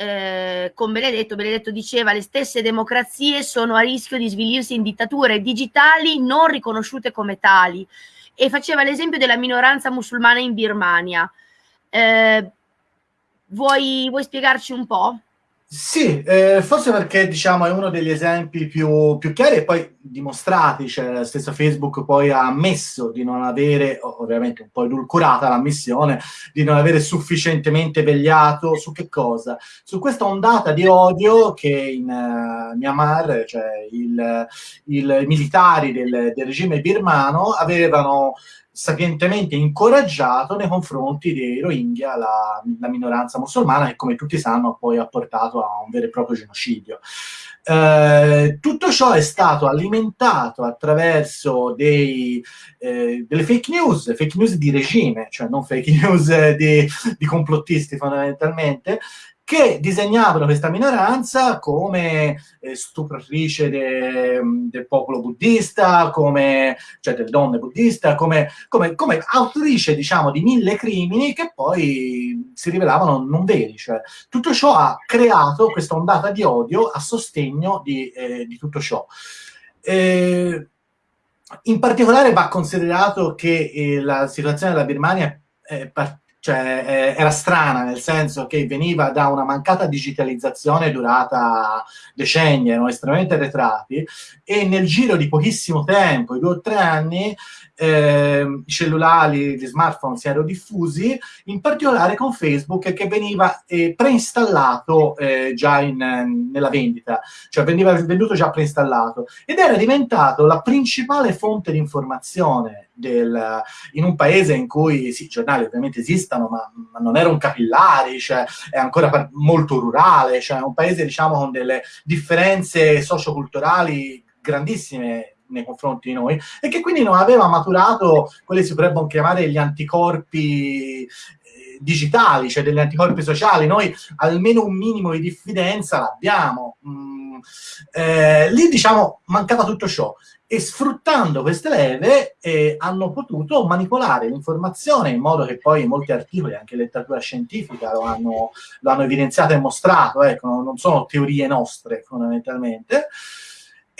eh, con Benedetto, Benedetto diceva le stesse democrazie sono a rischio di svilirsi in dittature digitali non riconosciute come tali e faceva l'esempio della minoranza musulmana in Birmania. Eh, Vuoi, vuoi spiegarci un po'? Sì, eh, forse perché diciamo è uno degli esempi più, più, chiari e poi dimostrati, cioè stesso Facebook poi ha ammesso di non avere, ovviamente un po' edulcorata l'ammissione, di non avere sufficientemente vegliato su che cosa? Su questa ondata di odio che in uh, Myanmar, cioè i militari del, del regime birmano avevano sapientemente incoraggiato nei confronti dei Rohingya, la, la, minoranza musulmana, che come tutti sanno poi ha portato a un vero e proprio genocidio. Eh, tutto ciò è stato alimentato attraverso dei, eh, delle fake news, fake news di regime, cioè non fake news di, di complottisti fondamentalmente, che disegnavano questa minoranza come eh, stupratrice de, del popolo buddista, come, cioè delle donne buddiste, come, come, come, autrice, diciamo, di mille crimini che poi si rivelavano non veri. Cioè, tutto ciò ha creato questa ondata di odio a sostegno di, eh, di tutto ciò. Eh, in particolare va considerato che eh, la situazione della Birmania è partita cioè eh, era strana nel senso che veniva da una mancata digitalizzazione durata decenni, erano estremamente arretrati e nel giro di pochissimo tempo, i due o tre anni, eh, i cellulari, gli smartphone si erano diffusi, in particolare con Facebook che veniva eh, preinstallato eh, già in, nella vendita, cioè veniva venduto già preinstallato. Ed era diventato la principale fonte di informazione del, in un paese in cui sì, i giornali ovviamente esistono, ma, ma non erano capillari, cioè è ancora molto rurale, cioè è un paese diciamo con delle differenze socioculturali grandissime nei confronti di noi e che quindi non aveva maturato quelli si potrebbero chiamare gli anticorpi eh, digitali, cioè degli anticorpi sociali. Noi almeno un minimo di diffidenza l'abbiamo. Mm, eh, lì diciamo mancava tutto ciò e sfruttando queste leve eh, hanno potuto manipolare l'informazione in modo che poi molti articoli, anche letteratura scientifica, lo hanno, lo hanno evidenziato e mostrato, ecco, non sono teorie nostre fondamentalmente,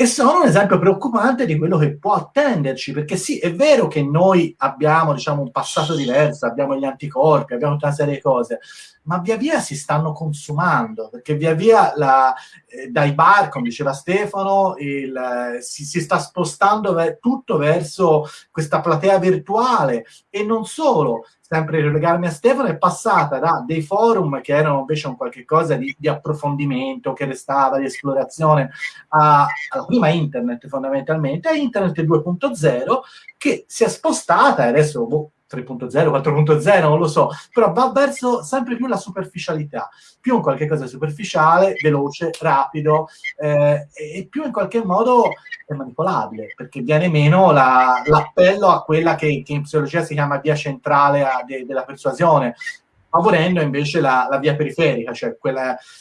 e sono un esempio preoccupante di quello che può attenderci, perché sì, è vero che noi abbiamo, diciamo, un passato diverso, abbiamo gli anticorpi, abbiamo tutta una serie di cose, ma via via si stanno consumando, perché via via la, eh, dai bar, come diceva Stefano, il, eh, si, si, sta spostando ver- tutto verso questa platea virtuale. E non solo, sempre rilegarmi a Stefano, è passata da dei forum che erano invece un qualche cosa di, di approfondimento, che restava, di esplorazione, a, alla prima internet fondamentalmente, a internet 2.0, che si è spostata, e adesso boh, 3.0, 4.0, non lo so, però va verso sempre più la superficialità, più un qualche cosa superficiale, veloce, rapido eh, e più in qualche modo è manipolabile, perché viene meno la, l'appello a quella che, che, in psicologia si chiama via centrale a, de, della persuasione, favorendo invece la, la, via periferica, cioè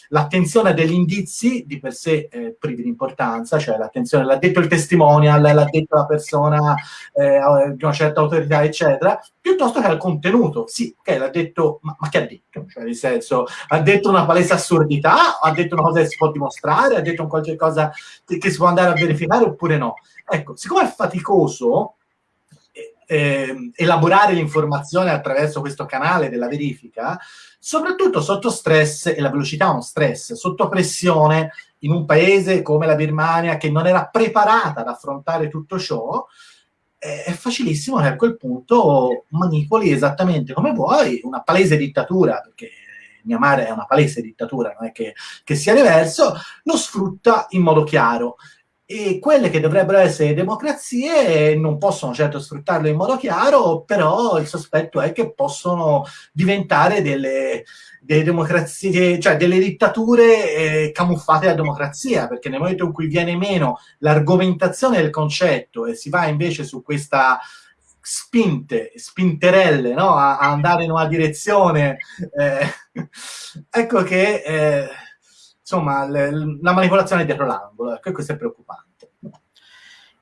l'attenzione degli indizi di per sé eh, privi di importanza, cioè l'attenzione, l'ha detto il testimonial, l'ha detto la persona eh, di una certa autorità, eccetera, piuttosto che al contenuto. Sì, ok, l'ha detto, ma, ma che ha detto? Cioè, nel senso, ha detto una palese assurdità, ha detto una cosa che si può dimostrare, ha detto un qualche cosa che, che si può andare a verificare oppure no. Ecco, siccome è faticoso, eh, elaborare l'informazione attraverso questo canale della verifica, soprattutto sotto stress, e la velocità è uno stress, sotto pressione in un paese come la Birmania che non era preparata ad affrontare tutto ciò, è facilissimo che a quel punto manipoli esattamente come vuoi una palese dittatura, perché Myanmar è una palese dittatura, non è che, che sia diverso, lo sfrutta in modo chiaro e quelle che dovrebbero essere democrazie non possono certo sfruttarlo in modo chiaro, però il sospetto è che possono diventare delle, delle democrazie, cioè delle dittature eh, camuffate da democrazia, perché nel momento in cui viene meno l'argomentazione del concetto e si va invece su questa spinte, spinterelle, no? a, a andare in una direzione, eh, ecco che... Eh, insomma, l- la manipolazione dietro l'angolo, ecco, questo è preoccupante.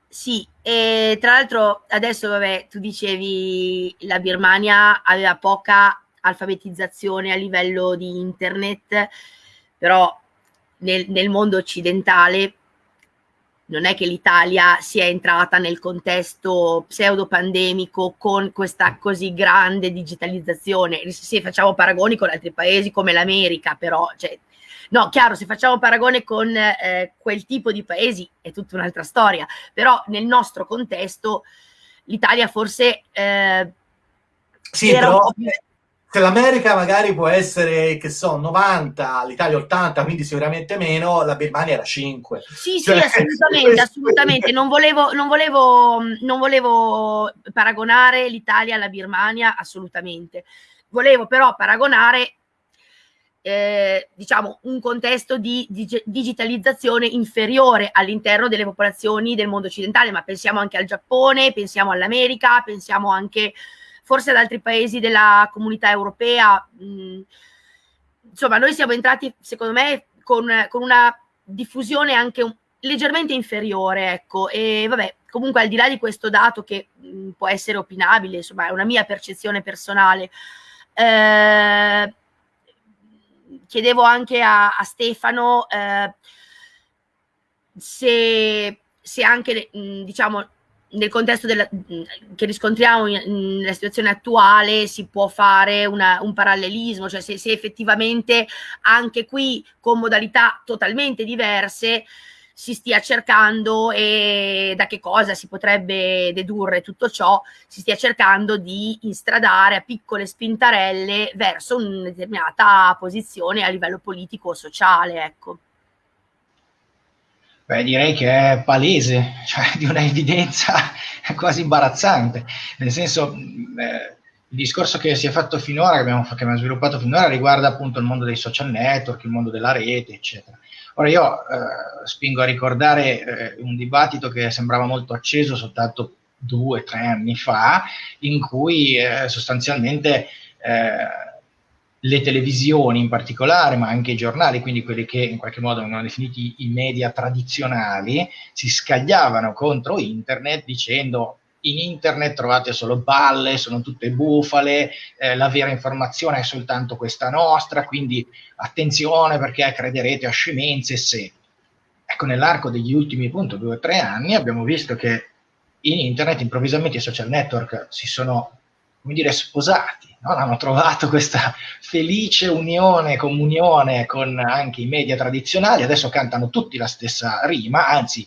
Sì, e tra l'altro adesso, vabbè, tu dicevi la Birmania aveva poca alfabetizzazione a livello di internet, però nel, nel mondo occidentale non è che l'Italia sia entrata nel contesto pseudo-pandemico con questa così grande digitalizzazione. Se facciamo paragoni con altri paesi come l'America, però cioè, No, chiaro, se facciamo paragone con eh, quel tipo di paesi è tutta un'altra storia, però nel nostro contesto l'Italia forse... Eh, sì, però se l'America magari può essere, che so, 90, l'Italia 80, quindi sicuramente meno, la Birmania era 5. Sì, cioè, sì, assolutamente, assolutamente. Non volevo, non, volevo, non volevo paragonare l'Italia alla Birmania, assolutamente. Volevo però paragonare eh, diciamo, un contesto di, di digitalizzazione inferiore all'interno delle popolazioni del mondo occidentale, ma pensiamo anche al Giappone, pensiamo all'America, pensiamo anche forse ad altri paesi della comunità europea. Mm, insomma, noi siamo entrati, secondo me, con, con una diffusione anche un, leggermente inferiore, ecco, e vabbè, comunque al di là di questo dato che mh, mm, può essere opinabile, insomma, è una mia percezione personale, eh, chiedevo anche a, a Stefano eh, se, se, anche, mh, diciamo, nel contesto della, mh, che riscontriamo nella situazione attuale si può fare una, un parallelismo, cioè se, se effettivamente anche qui con modalità totalmente diverse si stia cercando e da che cosa si potrebbe dedurre tutto ciò, si stia cercando di instradare a piccole spintarelle verso una determinata posizione a livello politico o sociale. Ecco. Beh, direi che è palese, cioè di una evidenza quasi imbarazzante, nel senso eh, il discorso che si è fatto finora, che abbiamo, che abbiamo sviluppato finora, riguarda appunto il mondo dei social network, il mondo della rete, eccetera. Ora io eh, spingo a ricordare eh, un dibattito che sembrava molto acceso soltanto due o tre anni fa, in cui eh, sostanzialmente eh, le televisioni in particolare, ma anche i giornali, quindi quelli che in qualche modo vengono definiti i media tradizionali, si scagliavano contro internet dicendo in internet trovate solo balle, sono tutte bufale, eh, la vera informazione è soltanto questa nostra, quindi attenzione perché crederete a scemenze se. Ecco, nell'arco degli ultimi appunto due o tre anni abbiamo visto che in internet improvvisamente i social network si sono, come dire, sposati, no? hanno trovato questa felice unione, comunione con anche i media tradizionali, adesso cantano tutti la stessa rima, anzi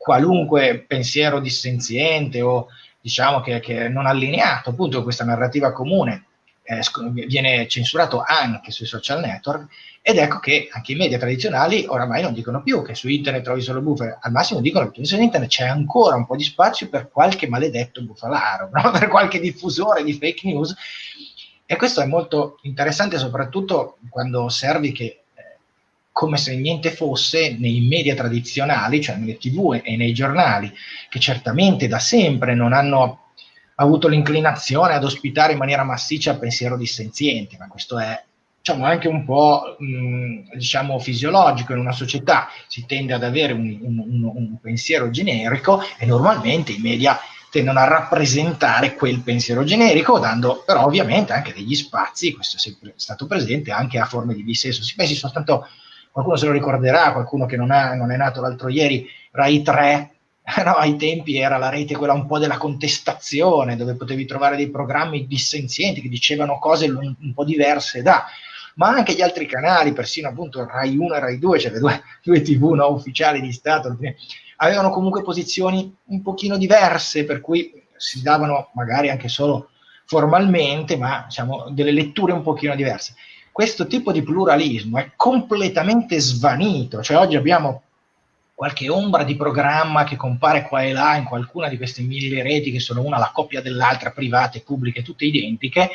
qualunque pensiero dissenziente o diciamo che, che non allineato appunto con questa narrativa comune eh, viene censurato anche sui social network ed ecco che anche i media tradizionali oramai non dicono più che su internet trovi solo bufale, al massimo dicono che su internet c'è ancora un po' di spazio per qualche maledetto bufalaro, no? per qualche diffusore di fake news. E questo è molto interessante soprattutto quando osservi che come se niente fosse nei media tradizionali, cioè nelle tv e nei giornali, che certamente da sempre non hanno avuto l'inclinazione ad ospitare in maniera massiccia il pensiero dissenziente, ma questo è diciamo, anche un po' mh, diciamo, fisiologico in una società, si tende ad avere un, un, un, pensiero generico e normalmente i media tendono a rappresentare quel pensiero generico, dando però ovviamente anche degli spazi, questo è sempre stato presente, anche a forme di dissenso. Si pensi soltanto, qualcuno se lo ricorderà, qualcuno che non, ha, non è nato l'altro ieri, Rai 3, no, ai tempi era la rete quella un po' della contestazione, dove potevi trovare dei programmi dissenzienti che dicevano cose un, un po' diverse da ma anche gli altri canali, persino appunto Rai 1 e Rai 2, cioè le due, due tv no, ufficiali di Stato, avevano comunque posizioni un pochino diverse, per cui si davano magari anche solo formalmente, ma diciamo delle letture un pochino diverse. Questo tipo di pluralismo è completamente svanito, cioè oggi abbiamo qualche ombra di programma che compare qua e là in qualcuna di queste mille reti che sono una la coppia dell'altra, private, pubbliche, tutte identiche,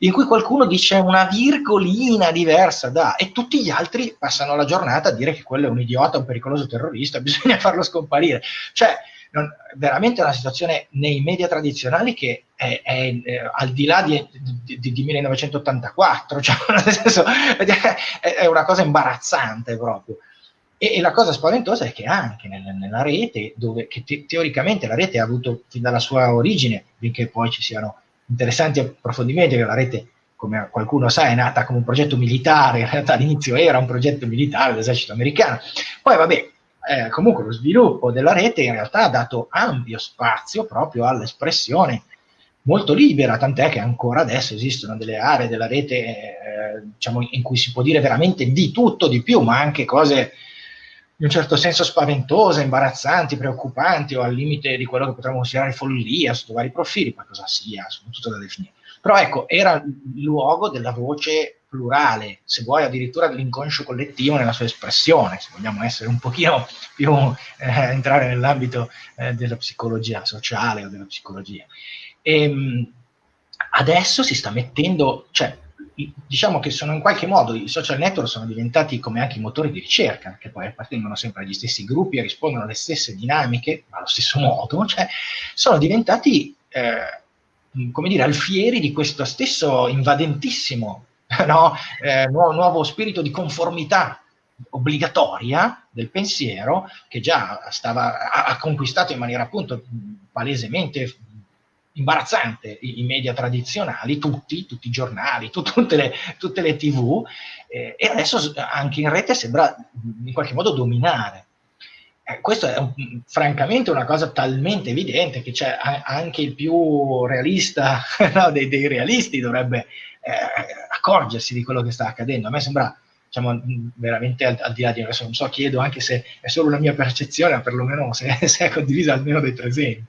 in cui qualcuno dice una virgolina diversa da, e tutti gli altri passano la giornata a dire che quello è un idiota, un pericoloso terrorista, bisogna farlo scomparire. Cioè, non, veramente è una situazione nei media tradizionali che è, è, è eh, al di là di, di, di 1984, cioè, senso, è, è, una cosa imbarazzante proprio. E, la cosa spaventosa è che anche nel, nella rete, dove te, teoricamente la rete ha avuto fin dalla sua origine, finché poi ci siano interessanti approfondimenti, che la rete, come qualcuno sa, è nata come un progetto militare, in realtà all'inizio era un progetto militare dell'esercito americano. Poi, vabbè, eh, comunque lo sviluppo della rete in realtà ha dato ampio spazio proprio all'espressione molto libera, tant'è che ancora adesso esistono delle aree della rete eh, diciamo, in cui si può dire veramente di tutto, di più, ma anche cose in un certo senso spaventose, imbarazzanti, preoccupanti o al limite di quello che potremmo considerare follia sotto vari profili, ma cosa sia, sono tutto da definire. Però ecco, era il luogo della voce plurale, se vuoi addirittura dell'inconscio collettivo nella sua espressione, se vogliamo essere un pochino più, eh, entrare nell'ambito eh, della psicologia sociale o della psicologia. E, ehm, adesso si sta mettendo, cioè diciamo che sono in qualche modo i social network sono diventati come anche i motori di ricerca, che poi appartengono sempre agli stessi gruppi e rispondono alle stesse dinamiche, ma allo stesso modo, cioè sono diventati, eh, come dire, alfieri di questo stesso invadentissimo no? eh, nuovo, nuovo spirito di conformità obbligatoria del pensiero che già stava, ha, ha conquistato in maniera appunto palesemente imbarazzante i, i, media tradizionali, tutti, tutti i giornali, tu, tutte, le, tutte, le, tv, eh, e adesso anche in rete sembra in qualche modo dominare. Eh, questo è un, francamente una cosa talmente evidente che c'è anche il più realista no, dei, dei, realisti dovrebbe eh, accorgersi di quello che sta accadendo. A me sembra diciamo, veramente al, al, di là di adesso non so, chiedo anche se è solo una mia percezione, perlomeno se, se è condivisa almeno dai presenti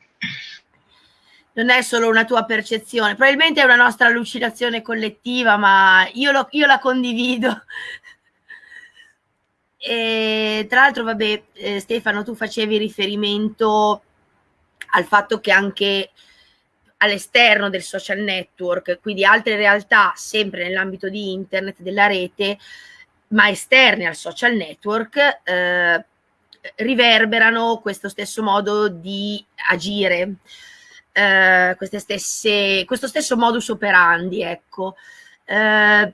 non è solo una tua percezione, probabilmente è una nostra allucinazione collettiva, ma io, lo, io la condivido. E, tra l'altro, vabbè, eh, Stefano, tu facevi riferimento al fatto che anche all'esterno del social network, quindi altre realtà, sempre nell'ambito di internet, della rete, ma esterne al social network, eh, riverberano questo stesso modo di agire eh, stesse, questo stesso modus operandi, ecco. Eh,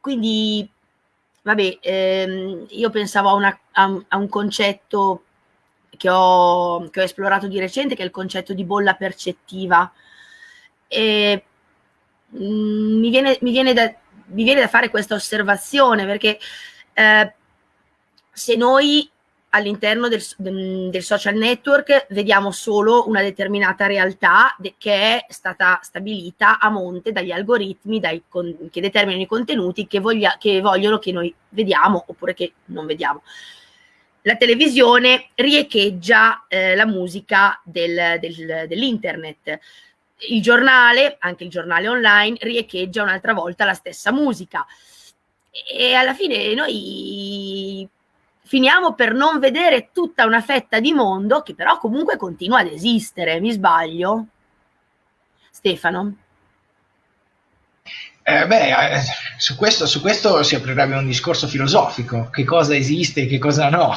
quindi, vabbè, ehm, io pensavo a, una, a, a un concetto che ho, che ho, esplorato di recente, che è il concetto di bolla percettiva. E, mh, mm, mi, viene, mi, viene da, mi, viene, da, fare questa osservazione perché eh, se noi all'interno del, del, social network vediamo solo una determinata realtà de, che è stata stabilita a monte dagli algoritmi dai con, che determinano i contenuti che, voglia, che, vogliono che noi vediamo oppure che non vediamo. La televisione riecheggia eh, la musica del, del, dell'internet. il giornale, anche il giornale online, riecheggia un'altra volta la stessa musica. E alla fine noi finiamo per non vedere tutta una fetta di mondo che però comunque continua ad esistere, mi sbaglio? Stefano? Eh, beh, eh, su, questo, su, questo, si aprirebbe un discorso filosofico, che cosa esiste e che cosa no.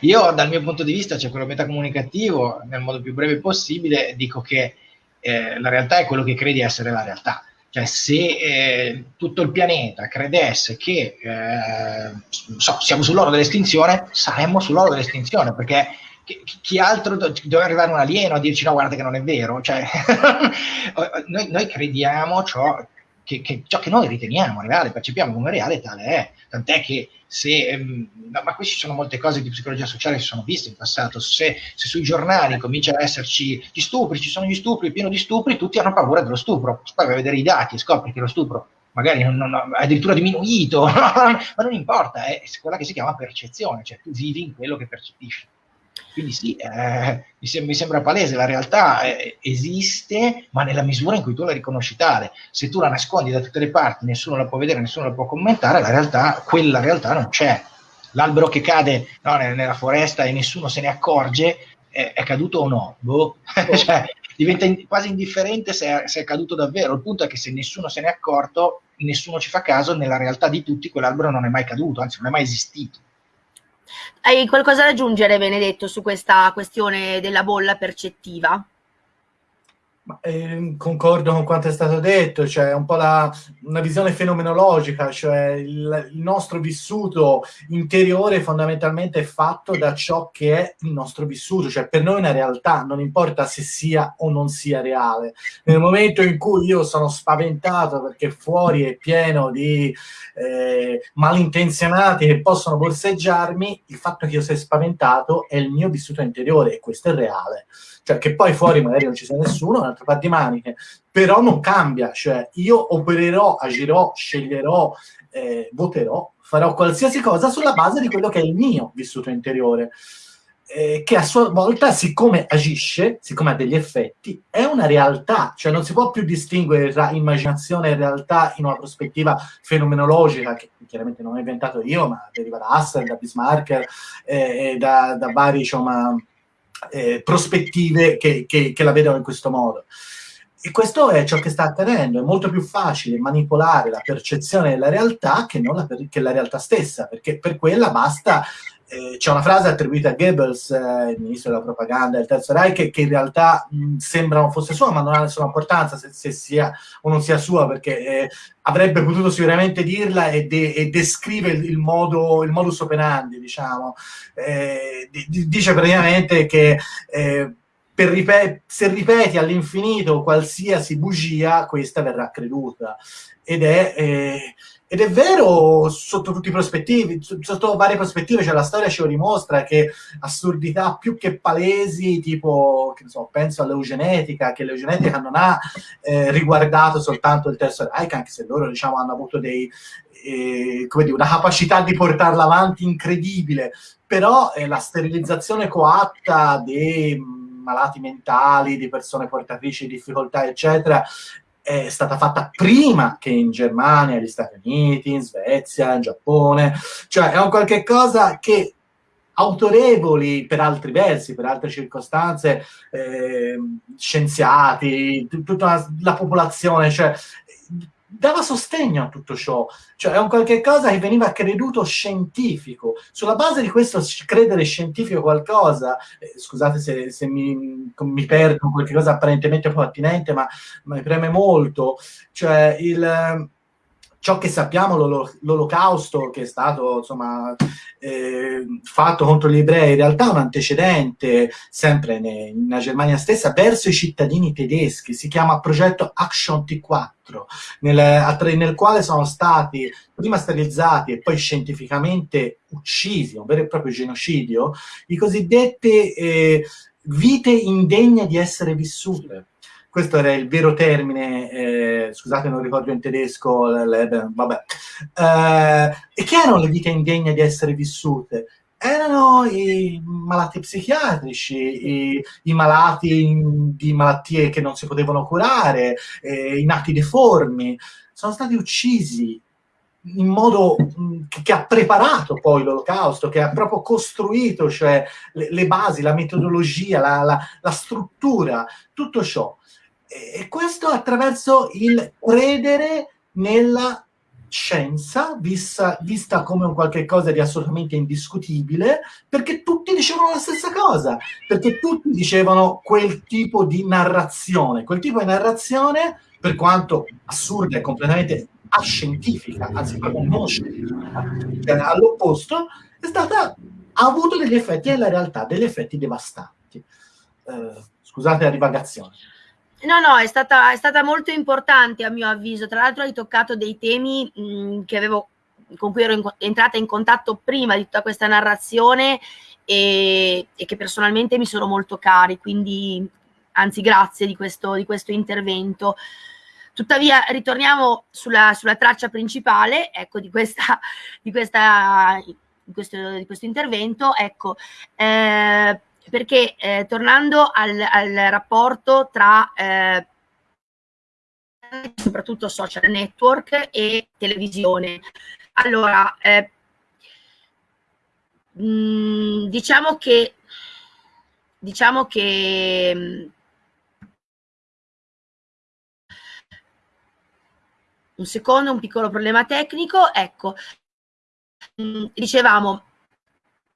Io dal mio punto di vista, cioè quello metacomunicativo, nel modo più breve possibile, dico che eh, la realtà è quello che credi essere la realtà. Cioè, se eh, tutto il pianeta credesse che eh, so, siamo sull'oro dell'estinzione, saremmo sull'oro dell'estinzione, perché chi, chi altro do, deve arrivare un alieno a dirci no, guarda che non è vero. Cioè, noi, noi, crediamo ciò che, che, ciò che noi riteniamo reale, percepiamo come reale, tale è. Tant'è che se, ehm, ma qui ci sono molte cose di psicologia sociale che si sono viste in passato, se, se, sui giornali cominciano ad esserci gli stupri, ci sono gli stupri, pieno di stupri, tutti hanno paura dello stupro, poi vai a vedere i dati e scopri che lo stupro magari non, non, addirittura diminuito, ma non importa, è quella che si chiama percezione, cioè tu vivi in quello che percepisci. Quindi sì, eh, mi, sem- mi, sembra palese, la realtà eh, esiste, ma nella misura in cui tu la riconosci tale. Se tu la nascondi da tutte le parti, nessuno la può vedere, nessuno la può commentare, la realtà, quella realtà non c'è. L'albero che cade no, nella foresta e nessuno se ne accorge, è, è caduto o no? Boh. cioè, diventa in- quasi indifferente se è, se è caduto davvero. Il punto è che se nessuno se ne è accorto, nessuno ci fa caso, nella realtà di tutti quell'albero non è mai caduto, anzi non è mai esistito. Hai qualcosa da aggiungere, Benedetto, su questa questione della bolla percettiva? Eh, concordo con quanto è stato detto, cioè un po' la, una visione fenomenologica, cioè il, il, nostro vissuto interiore fondamentalmente è fatto da ciò che è il nostro vissuto, cioè per noi è una realtà, non importa se sia o non sia reale. Nel momento in cui io sono spaventato perché fuori è pieno di eh, malintenzionati che possono borseggiarmi, il fatto che io sia spaventato è il mio vissuto interiore e questo è reale cioè che poi fuori magari non ci sia nessuno, un altro par di maniche, però non cambia, cioè io opererò, agirò, sceglierò, eh, voterò, farò qualsiasi cosa sulla base di quello che è il mio vissuto interiore. Eh, che a sua volta, siccome agisce, siccome ha degli effetti, è una realtà, cioè non si può più distinguere tra immaginazione e realtà in una prospettiva fenomenologica, che chiaramente non ho inventato io, ma deriva da Husserl, da Bismarck eh, e da, da vari, insomma, eh, prospettive che, che, che la vedono in questo modo. E questo è ciò che sta accadendo, è molto più facile manipolare la percezione della realtà che, la, che la realtà stessa, perché per quella basta eh, c'è una frase attribuita a Goebbels, eh, il ministro della propaganda del Terzo Reich, che, in realtà mh, sembra non fosse sua, ma non ha nessuna importanza se, se sia o non sia sua, perché eh, avrebbe potuto sicuramente dirla e, de- e descrive il, modo, il modus operandi, diciamo. Eh, dice praticamente che eh, ripet- se ripeti all'infinito qualsiasi bugia, questa verrà creduta. Ed è eh, ed è vero sotto tutti i prospettivi, sotto varie prospettive, cioè la storia ci dimostra che assurdità più che palesi, tipo, che so, penso all'eugenetica, che l'eugenetica non ha eh, riguardato soltanto il terzo Reich, anche se loro diciamo, hanno avuto dei, eh, come dire, una capacità di portarla avanti incredibile, però eh, la sterilizzazione coatta dei malati mentali, di persone portatrici di difficoltà, eccetera, è stata fatta prima che in Germania, negli Stati Uniti, in Svezia, in Giappone, cioè è un qualche cosa che autorevoli per altri versi, per altre circostanze, eh, scienziati, tutta la popolazione, cioè dava sostegno a tutto ciò, cioè è un qualche cosa che veniva creduto scientifico. Sulla base di questo credere scientifico qualcosa, eh, scusate se, se mi, mi, perdo qualche cosa apparentemente poco attinente, ma, ma mi preme molto, cioè il ciò che sappiamo, l'olocausto che è stato insomma, eh, fatto contro gli ebrei, in realtà è un antecedente, sempre nella Germania stessa, verso i cittadini tedeschi, si chiama progetto Action T4, nel, nel quale sono stati prima sterilizzati e poi scientificamente uccisi, un vero e proprio genocidio, i cosiddetti eh, vite indegne di essere vissute questo era il vero termine, eh, scusate non ricordo in tedesco, vabbè. Eh, e che erano le vite indegne di essere vissute? erano i malati psichiatrici, i, i malati di malattie che non si potevano curare, eh, i nati deformi, sono stati uccisi in modo che ha preparato poi l'olocausto, che ha proprio costruito cioè, le, le basi, la metodologia, la, la, la, struttura, tutto ciò. E questo attraverso il credere nella scienza, vista, vista come un qualche cosa di assolutamente indiscutibile, perché tutti dicevano la stessa cosa, perché tutti dicevano quel tipo di narrazione, quel tipo di narrazione, per quanto assurda e completamente ascientifica, anzi proprio non scientifica, all'opposto, è stata, ha avuto degli effetti nella realtà, degli effetti devastanti. Eh, scusate la divagazione. No, no, è stata, è stata, molto importante a mio avviso. Tra l'altro hai toccato dei temi mh, che avevo, con cui ero in, entrata in contatto prima di tutta questa narrazione e, e, che personalmente mi sono molto cari, quindi anzi grazie di questo, di questo intervento. Tuttavia ritorniamo sulla, sulla traccia principale ecco, di, questa, di, questa, di, questo, di questo intervento. Ecco, eh, perché eh, tornando al, al, rapporto tra eh, soprattutto social network e televisione. Allora, eh, mh, mm, diciamo che diciamo che un secondo, un piccolo problema tecnico, ecco, mh, mm, dicevamo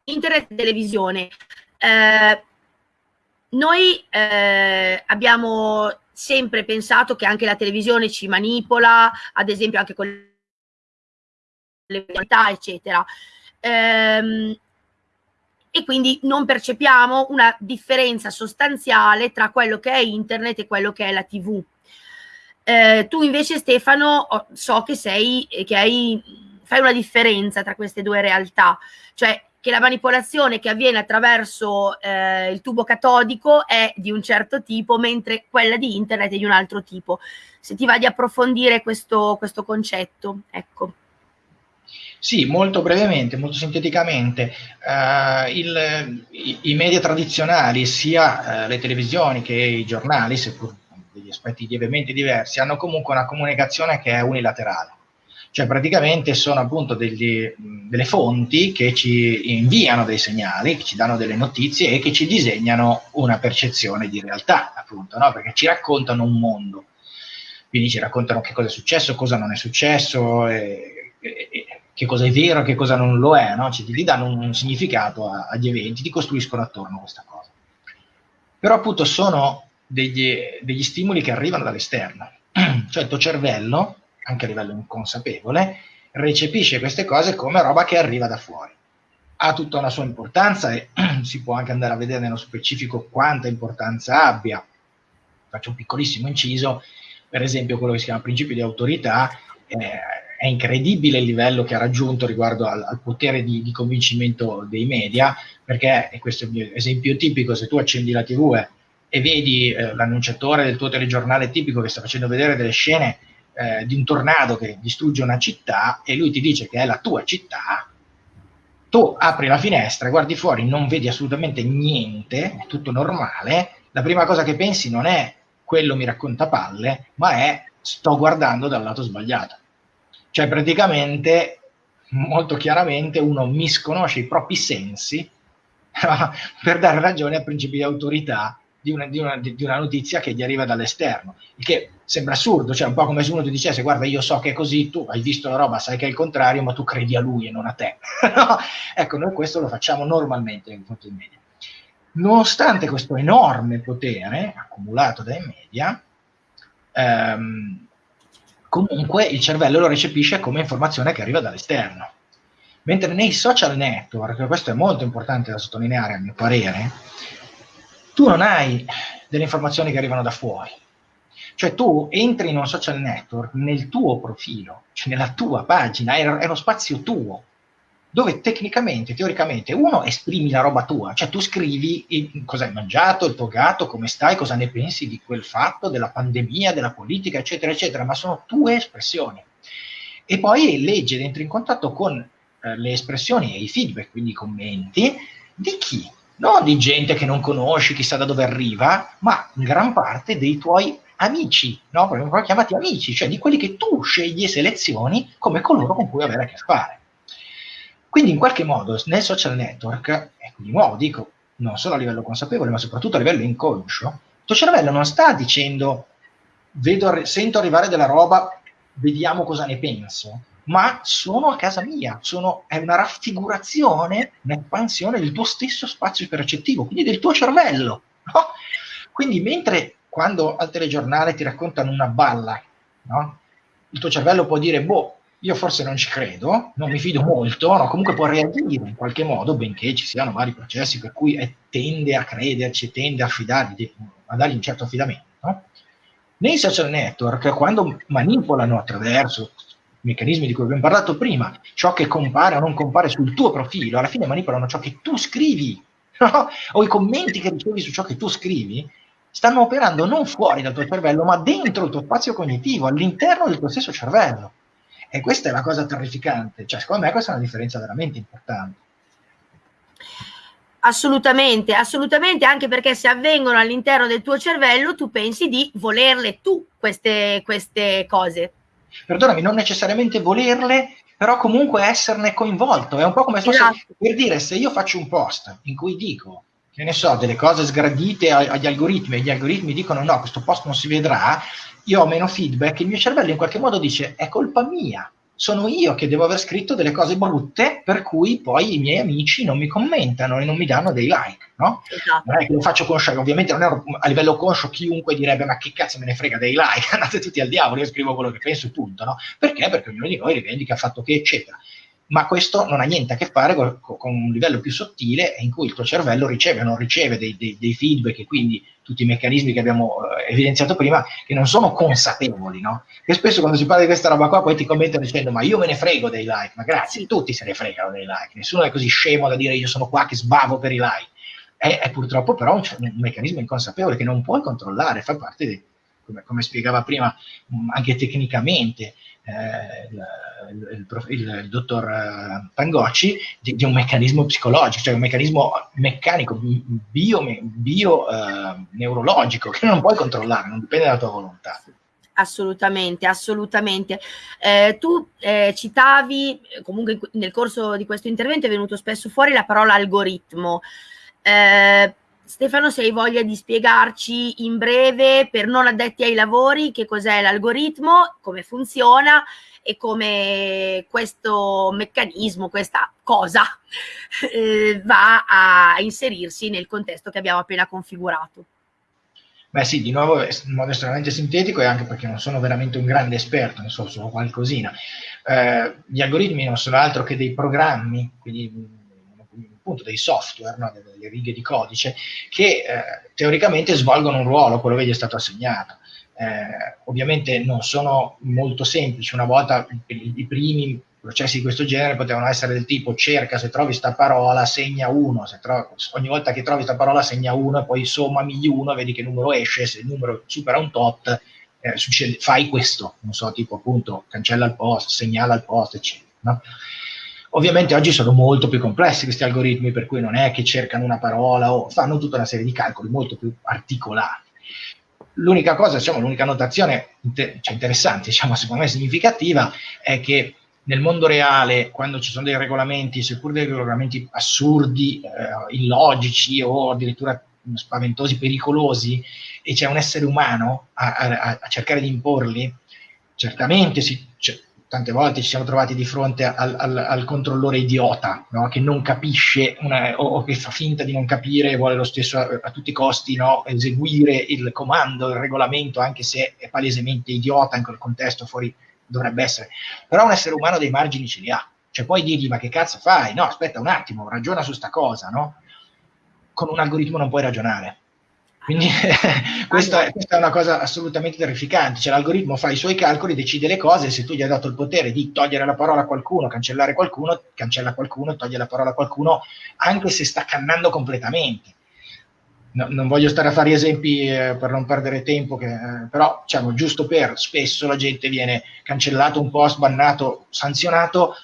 internet e televisione eh, noi eh, abbiamo sempre pensato che anche la televisione ci manipola, ad esempio anche con le qualità, eccetera. Ehm, e quindi non percepiamo una differenza sostanziale tra quello che è internet e quello che è la TV. Eh, tu invece Stefano so che sei che hai, fai una differenza tra queste due realtà, cioè che la manipolazione che avviene attraverso eh, il tubo catodico è di un certo tipo, mentre quella di internet è di un altro tipo. Se ti va di approfondire questo, questo concetto, ecco. Sì, molto brevemente, molto sinteticamente, uh, il, i, i, media tradizionali, sia uh, le televisioni che i giornali, seppur degli aspetti lievemente diversi, hanno comunque una comunicazione che è unilaterale cioè praticamente sono appunto degli, delle fonti che ci inviano dei segnali, che ci danno delle notizie e che ci disegnano una percezione di realtà, appunto, no? perché ci raccontano un mondo. Quindi ci raccontano che cosa è successo, cosa non è successo, e, e, e, che cosa è vero, che cosa non lo è, no? ci ti danno un, un significato a, agli eventi, ti costruiscono attorno a questa cosa. Però appunto sono degli, degli stimoli che arrivano dall'esterno, cioè il tuo cervello anche a livello inconsapevole, recepisce queste cose come roba che arriva da fuori. Ha tutta una sua importanza e si può anche andare a vedere nello specifico quanta importanza abbia. Faccio un piccolissimo inciso, per esempio quello che si chiama principio di autorità, eh, è incredibile il livello che ha raggiunto riguardo al, al potere di, di, convincimento dei media, perché, e questo è mio esempio tipico, se tu accendi la tv e, e vedi eh, l'annunciatore del tuo telegiornale tipico che sta facendo vedere delle scene eh, di un tornado che distrugge una città e lui ti dice che è la tua città, tu apri la finestra, guardi fuori, non vedi assolutamente niente, è tutto normale, la prima cosa che pensi non è quello mi racconta palle, ma è sto guardando dal lato sbagliato. Cioè praticamente, molto chiaramente, uno misconosce i propri sensi per dare ragione a principi di autorità di una, di, una, di una, notizia che gli arriva dall'esterno, il che sembra assurdo, cioè un po' come se uno ti dicesse guarda io so che è così, tu hai visto la roba, sai che è il contrario, ma tu credi a lui e non a te. Ecco, noi questo lo facciamo normalmente in confronto dei media. Nonostante questo enorme potere accumulato dai media, ehm, comunque il cervello lo recepisce come informazione che arriva dall'esterno. Mentre nei social network, questo è molto importante da sottolineare a mio parere, tu non hai delle informazioni che arrivano da fuori. Cioè tu entri in un social network nel tuo profilo, cioè nella tua pagina, è, è uno spazio tuo, dove tecnicamente, teoricamente, uno esprimi la roba tua, cioè tu scrivi cosa hai mangiato, il tuo gatto, come stai, cosa ne pensi di quel fatto, della pandemia, della politica, eccetera, eccetera, ma sono tue espressioni. E poi leggi ed entri in contatto con eh, le espressioni e i feedback, quindi i commenti, di chi? Non di gente che non conosci, chissà da dove arriva, ma in gran parte dei tuoi amici, no? Proprio chiamati amici, cioè di quelli che tu scegli e selezioni come coloro con cui avere a che fare. Quindi in qualche modo nel social network, e di nuovo dico, non solo a livello consapevole, ma soprattutto a livello inconscio, il tuo cervello non sta dicendo vedo, sento arrivare della roba, vediamo cosa ne penso, ma sono a casa mia, sono, è una raffigurazione, un'espansione del tuo stesso spazio percettivo, quindi del tuo cervello. No? Quindi mentre quando al telegiornale ti raccontano una balla, no? il tuo cervello può dire, boh, io forse non ci credo, non mi fido molto, no? comunque può reagire in qualche modo, benché ci siano vari processi per cui tende a crederci, tende a, fidargli, a dargli un certo affidamento. Nei social network, quando manipolano attraverso meccanismi di cui abbiamo parlato prima, ciò che compare o non compare sul tuo profilo, alla fine manipolano ciò che tu scrivi, no? o i commenti che ricevi su ciò che tu scrivi, stanno operando non fuori dal tuo cervello, ma dentro il tuo spazio cognitivo, all'interno del tuo stesso cervello. E questa è la cosa terrificante, cioè secondo me questa è una differenza veramente importante. Assolutamente, assolutamente, anche perché se avvengono all'interno del tuo cervello, tu pensi di volerle tu queste, queste cose. Perdonami, non necessariamente volerle, però comunque esserne coinvolto. È un po' come se esatto. per dire se io faccio un post in cui dico che ne so, delle cose sgradite agli algoritmi e gli algoritmi dicono no, questo post non si vedrà, io ho meno feedback, il mio cervello in qualche modo dice è colpa mia, sono io che devo aver scritto delle cose brutte per cui poi i miei amici non mi commentano e non mi danno dei like, no? Esatto. Non è che lo faccio conscio, ovviamente non è a livello conscio chiunque direbbe ma che cazzo me ne frega dei like, andate tutti al diavolo, io scrivo quello che penso e punto, no? Perché? Perché ognuno di noi rivendica il fatto che eccetera ma questo non ha niente a che fare con, con, un livello più sottile in cui il tuo cervello riceve o non riceve dei, dei, dei, feedback e quindi tutti i meccanismi che abbiamo eh, evidenziato prima che non sono consapevoli, no? Che spesso quando si parla di questa roba qua poi ti commentano dicendo ma io me ne frego dei like, ma grazie, tutti se ne fregano dei like, nessuno è così scemo da dire io sono qua che sbavo per i like. È, è purtroppo però un, un, meccanismo inconsapevole che non puoi controllare, fa parte di, come, come spiegava prima, anche tecnicamente, il, il, il, il, dottor eh, Pangocci di, di, un meccanismo psicologico, cioè un meccanismo meccanico, bio, bio eh, neurologico che non puoi controllare, non dipende dalla tua volontà. Assolutamente, assolutamente. Eh, tu eh, citavi, comunque nel corso di questo intervento è venuto spesso fuori la parola algoritmo. Eh, Stefano, se hai voglia di spiegarci in breve, per non addetti ai lavori, che cos'è l'algoritmo, come funziona e come questo meccanismo, questa cosa, eh, va a inserirsi nel contesto che abbiamo appena configurato. Beh sì, di nuovo in modo estremamente sintetico e anche perché non sono veramente un grande esperto, ne so solo qualcosina. Eh, gli algoritmi non sono altro che dei programmi, quindi appunto dei software, no? delle righe di codice, che eh, teoricamente svolgono un ruolo, quello che gli è stato assegnato. Eh, ovviamente non sono molto semplici, una volta i, primi processi di questo genere potevano essere del tipo cerca se trovi sta parola, segna uno, trovi, ogni volta che trovi sta parola segna uno e poi sommami uno, vedi che numero esce, se il numero supera un tot eh, succede, fai questo, non so, tipo appunto cancella il post, segnala il post, eccetera. No? Ovviamente oggi sono molto più complessi questi algoritmi, per cui non è che cercano una parola o fanno tutta una serie di calcoli molto più articolati. L'unica cosa, diciamo, l'unica notazione inter- cioè interessante, diciamo, secondo me significativa, è che nel mondo reale, quando ci sono dei regolamenti, seppur dei regolamenti assurdi, eh, illogici o addirittura spaventosi, pericolosi, e c'è un essere umano a, a, a cercare di imporli, certamente si, tante volte ci siamo trovati di fronte al, al, al controllore idiota no? che non capisce una, o, o, che fa finta di non capire e vuole lo stesso a, a tutti i costi no? eseguire il comando, il regolamento, anche se è palesemente idiota in quel contesto, fuori dovrebbe essere. Però un essere umano dei margini ce li ha. Cioè puoi dirgli ma che cazzo fai? No, aspetta un attimo, ragiona su sta cosa, no? Con un algoritmo non puoi ragionare quindi questa, è, questa, è, una cosa assolutamente terrificante, cioè l'algoritmo fa i suoi calcoli, decide le cose, se tu gli hai dato il potere di togliere la parola a qualcuno, cancellare qualcuno, cancella qualcuno, toglie la parola a qualcuno, anche se sta cannando completamente. No, non voglio stare a fare esempi eh, per non perdere tempo, che, eh, però diciamo giusto per spesso la gente viene cancellato un post, bannato, sanzionato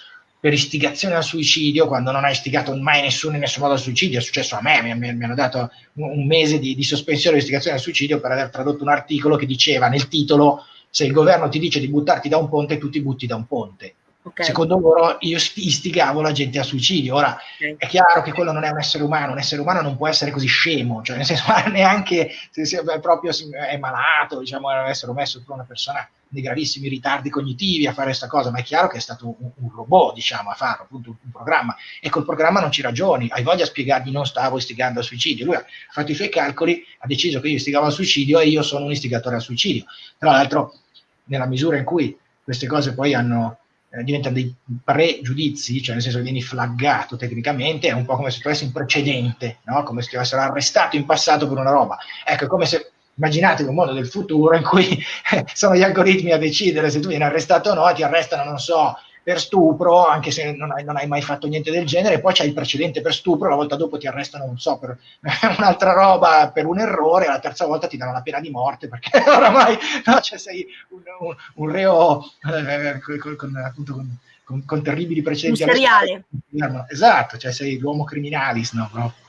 per istigazione al suicidio quando non ha istigato mai nessuno in nessun modo al suicidio. È successo a me, mi, mi, hanno dato un mese di, di, sospensione di istigazione al suicidio per aver tradotto un articolo che diceva nel titolo se il governo ti dice di buttarti da un ponte, tu ti butti da un ponte. Okay. Secondo loro io istigavo la gente al suicidio. Ora okay. è chiaro che quello non è un essere umano, un essere umano non può essere così scemo, cioè nel senso neanche se, è proprio è malato, diciamo, deve essere messo per una persona di gravissimi ritardi cognitivi a fare questa cosa, ma è chiaro che è stato un, un robot, diciamo, a farlo, appunto un, un, programma. E col programma non ci ragioni, hai voglia di spiegargli non stavo istigando al suicidio. Lui ha fatto i suoi calcoli, ha deciso che io istigavo al suicidio e io sono un istigatore al suicidio. Tra l'altro, nella misura in cui queste cose poi hanno, eh, diventano dei pregiudizi, cioè nel senso che vieni flaggato tecnicamente, è un po' come se tu avessi un precedente, no? come se ti avessero arrestato in passato per una roba. Ecco, è come se immaginatevi un mondo del futuro in cui sono gli algoritmi a decidere se tu vieni arrestato o no, e ti arrestano, non so, per stupro, anche se non hai, non hai, mai fatto niente del genere, poi c'hai il precedente per stupro, la volta dopo ti arrestano, non so, per un'altra roba, per un errore, la terza volta ti danno la pena di morte, perché oramai no, cioè sei un, un, un reo eh, con, con, appunto, con, con, terribili precedenti. Un seriale. Esatto, cioè sei l'uomo criminalis, no? Proprio.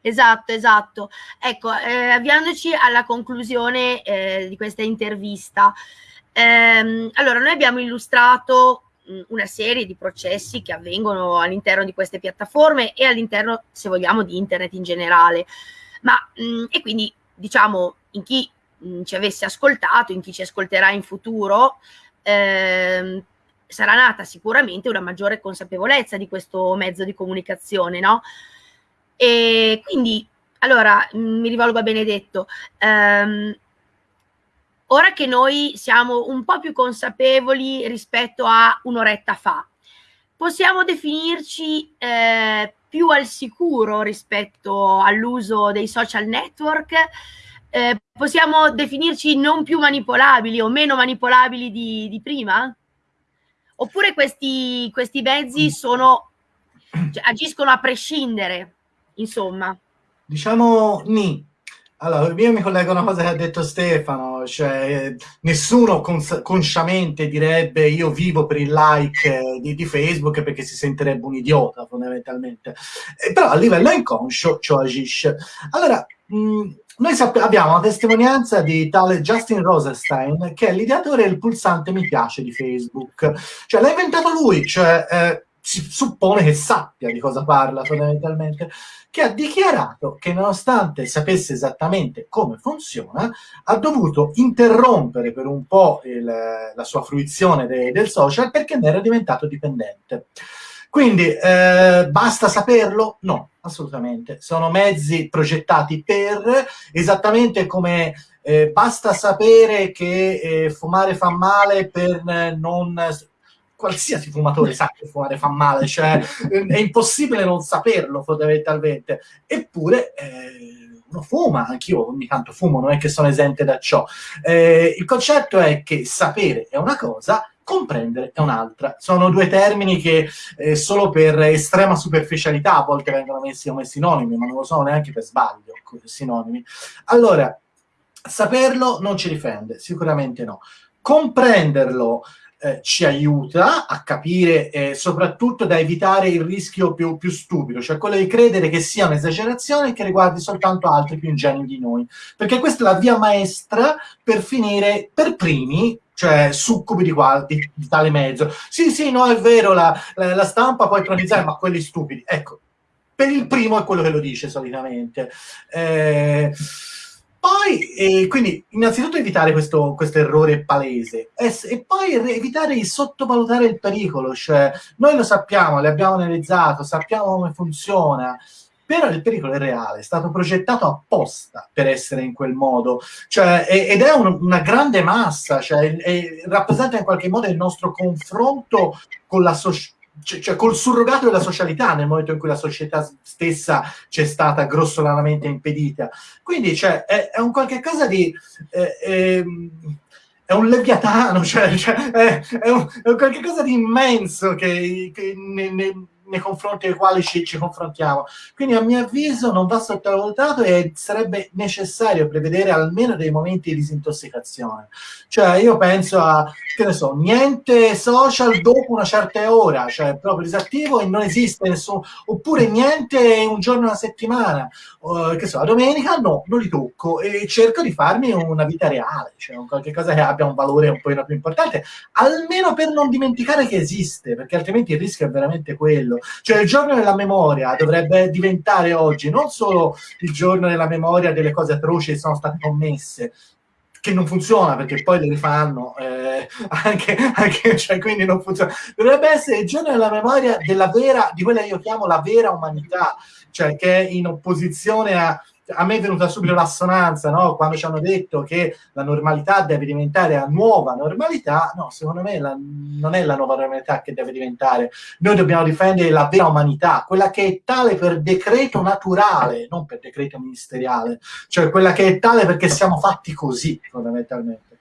Esatto, esatto. Ecco, eh, avviandoci alla conclusione eh, di questa intervista, ehm, allora noi abbiamo illustrato una serie di processi che avvengono all'interno di queste piattaforme e all'interno, se vogliamo, di internet in generale. Ma, mh, e quindi, diciamo, in chi mh, ci avesse ascoltato, in chi ci ascolterà in futuro, ehm, sarà nata sicuramente una maggiore consapevolezza di questo mezzo di comunicazione, no? E quindi, allora, mm, mi rivolgo a Benedetto. Um, ora che noi siamo un po' più consapevoli rispetto a un'oretta fa, possiamo definirci eh, più al sicuro rispetto all'uso dei social network? Eh, possiamo definirci non più manipolabili o meno manipolabili di, di prima? Oppure questi, questi mezzi sono, cioè, agiscono a prescindere? insomma. Diciamo ni. Allora, io mi collego a una cosa che ha detto Stefano, cioè nessuno cons- consciamente direbbe io vivo per il like di, di, Facebook perché si sentirebbe un idiota fondamentalmente, eh, però a livello inconscio ciò agisce. Allora, mh, noi abbiamo una testimonianza di tale Justin Rosenstein che è l'ideatore del pulsante mi piace di Facebook, cioè l'ha inventato lui, cioè... Eh, si suppone che sappia di cosa parla fondamentalmente, che ha dichiarato che nonostante sapesse esattamente come funziona, ha dovuto interrompere per un po' il, la sua fruizione de, del social perché ne era diventato dipendente. Quindi eh, basta saperlo? No, assolutamente. Sono mezzi progettati per, esattamente come eh, basta sapere che eh, fumare fa male per non qualsiasi fumatore sa che fumare fa male, cioè è impossibile non saperlo fondamentalmente. Eppure eh, uno fuma, anch'io ogni tanto fumo, non è che sono esente da ciò. Eh, il concetto è che sapere è una cosa, comprendere è un'altra. Sono due termini che eh, solo per estrema superficialità a volte vengono messi come sinonimi, ma non lo sono neanche per sbaglio sinonimi. Allora, saperlo non ci difende, sicuramente no. Comprenderlo eh, ci aiuta a capire e eh, soprattutto da evitare il rischio più, più, stupido, cioè quello di credere che sia un'esagerazione che riguardi soltanto altri più ingenui di noi. Perché questa è la via maestra per finire per primi cioè succubi di, qua, di, di tale mezzo. Sì, sì, no, è vero, la, la, la stampa può cronizzare, ma quelli stupidi. Ecco, per il primo è quello che lo dice solitamente. Eh, poi, eh, quindi, innanzitutto evitare questo, questo errore palese. E, e, poi evitare di sottovalutare il pericolo, cioè noi lo sappiamo, l'abbiamo analizzato, sappiamo come funziona, però il pericolo è reale, è stato progettato apposta per essere in quel modo, cioè, ed è un, una grande massa, cioè, è, rappresenta in qualche modo il nostro confronto con la società cioè, cioè, col surrogato della socialità nel momento in cui la società stessa c'è stata grossolanamente impedita. Quindi cioè, è, è, un qualche cosa di... Eh, eh, è un leviatano, cioè, cioè è, è, un, è un qualche cosa di immenso che, che ne, ne, nei confronti dei quali ci, ci, confrontiamo. Quindi a mio avviso non va sottovalutato e sarebbe necessario prevedere almeno dei momenti di disintossicazione. Cioè io penso a, che ne so, niente social dopo una certa ora, cioè proprio disattivo e non esiste nessuno, oppure niente un giorno alla settimana, uh, che so, la domenica no, non li tocco e cerco di farmi una vita reale, cioè un qualche cosa che abbia un valore un po' più importante, almeno per non dimenticare che esiste, perché altrimenti il rischio è veramente quello. Cioè il giorno della memoria dovrebbe diventare oggi non solo il giorno della memoria delle cose atroci che sono state commesse, che non funziona perché poi le rifanno eh, anche, anche cioè, quindi non funziona. Dovrebbe essere il giorno della memoria della vera di quella che io chiamo la vera umanità cioè che è in opposizione a a me è venuta subito l'assonanza no? quando ci hanno detto che la normalità deve diventare la nuova normalità. No, secondo me la, non è la nuova normalità che deve diventare. Noi dobbiamo difendere la vera umanità, quella che è tale per decreto naturale, non per decreto ministeriale, cioè quella che è tale perché siamo fatti così, fondamentalmente.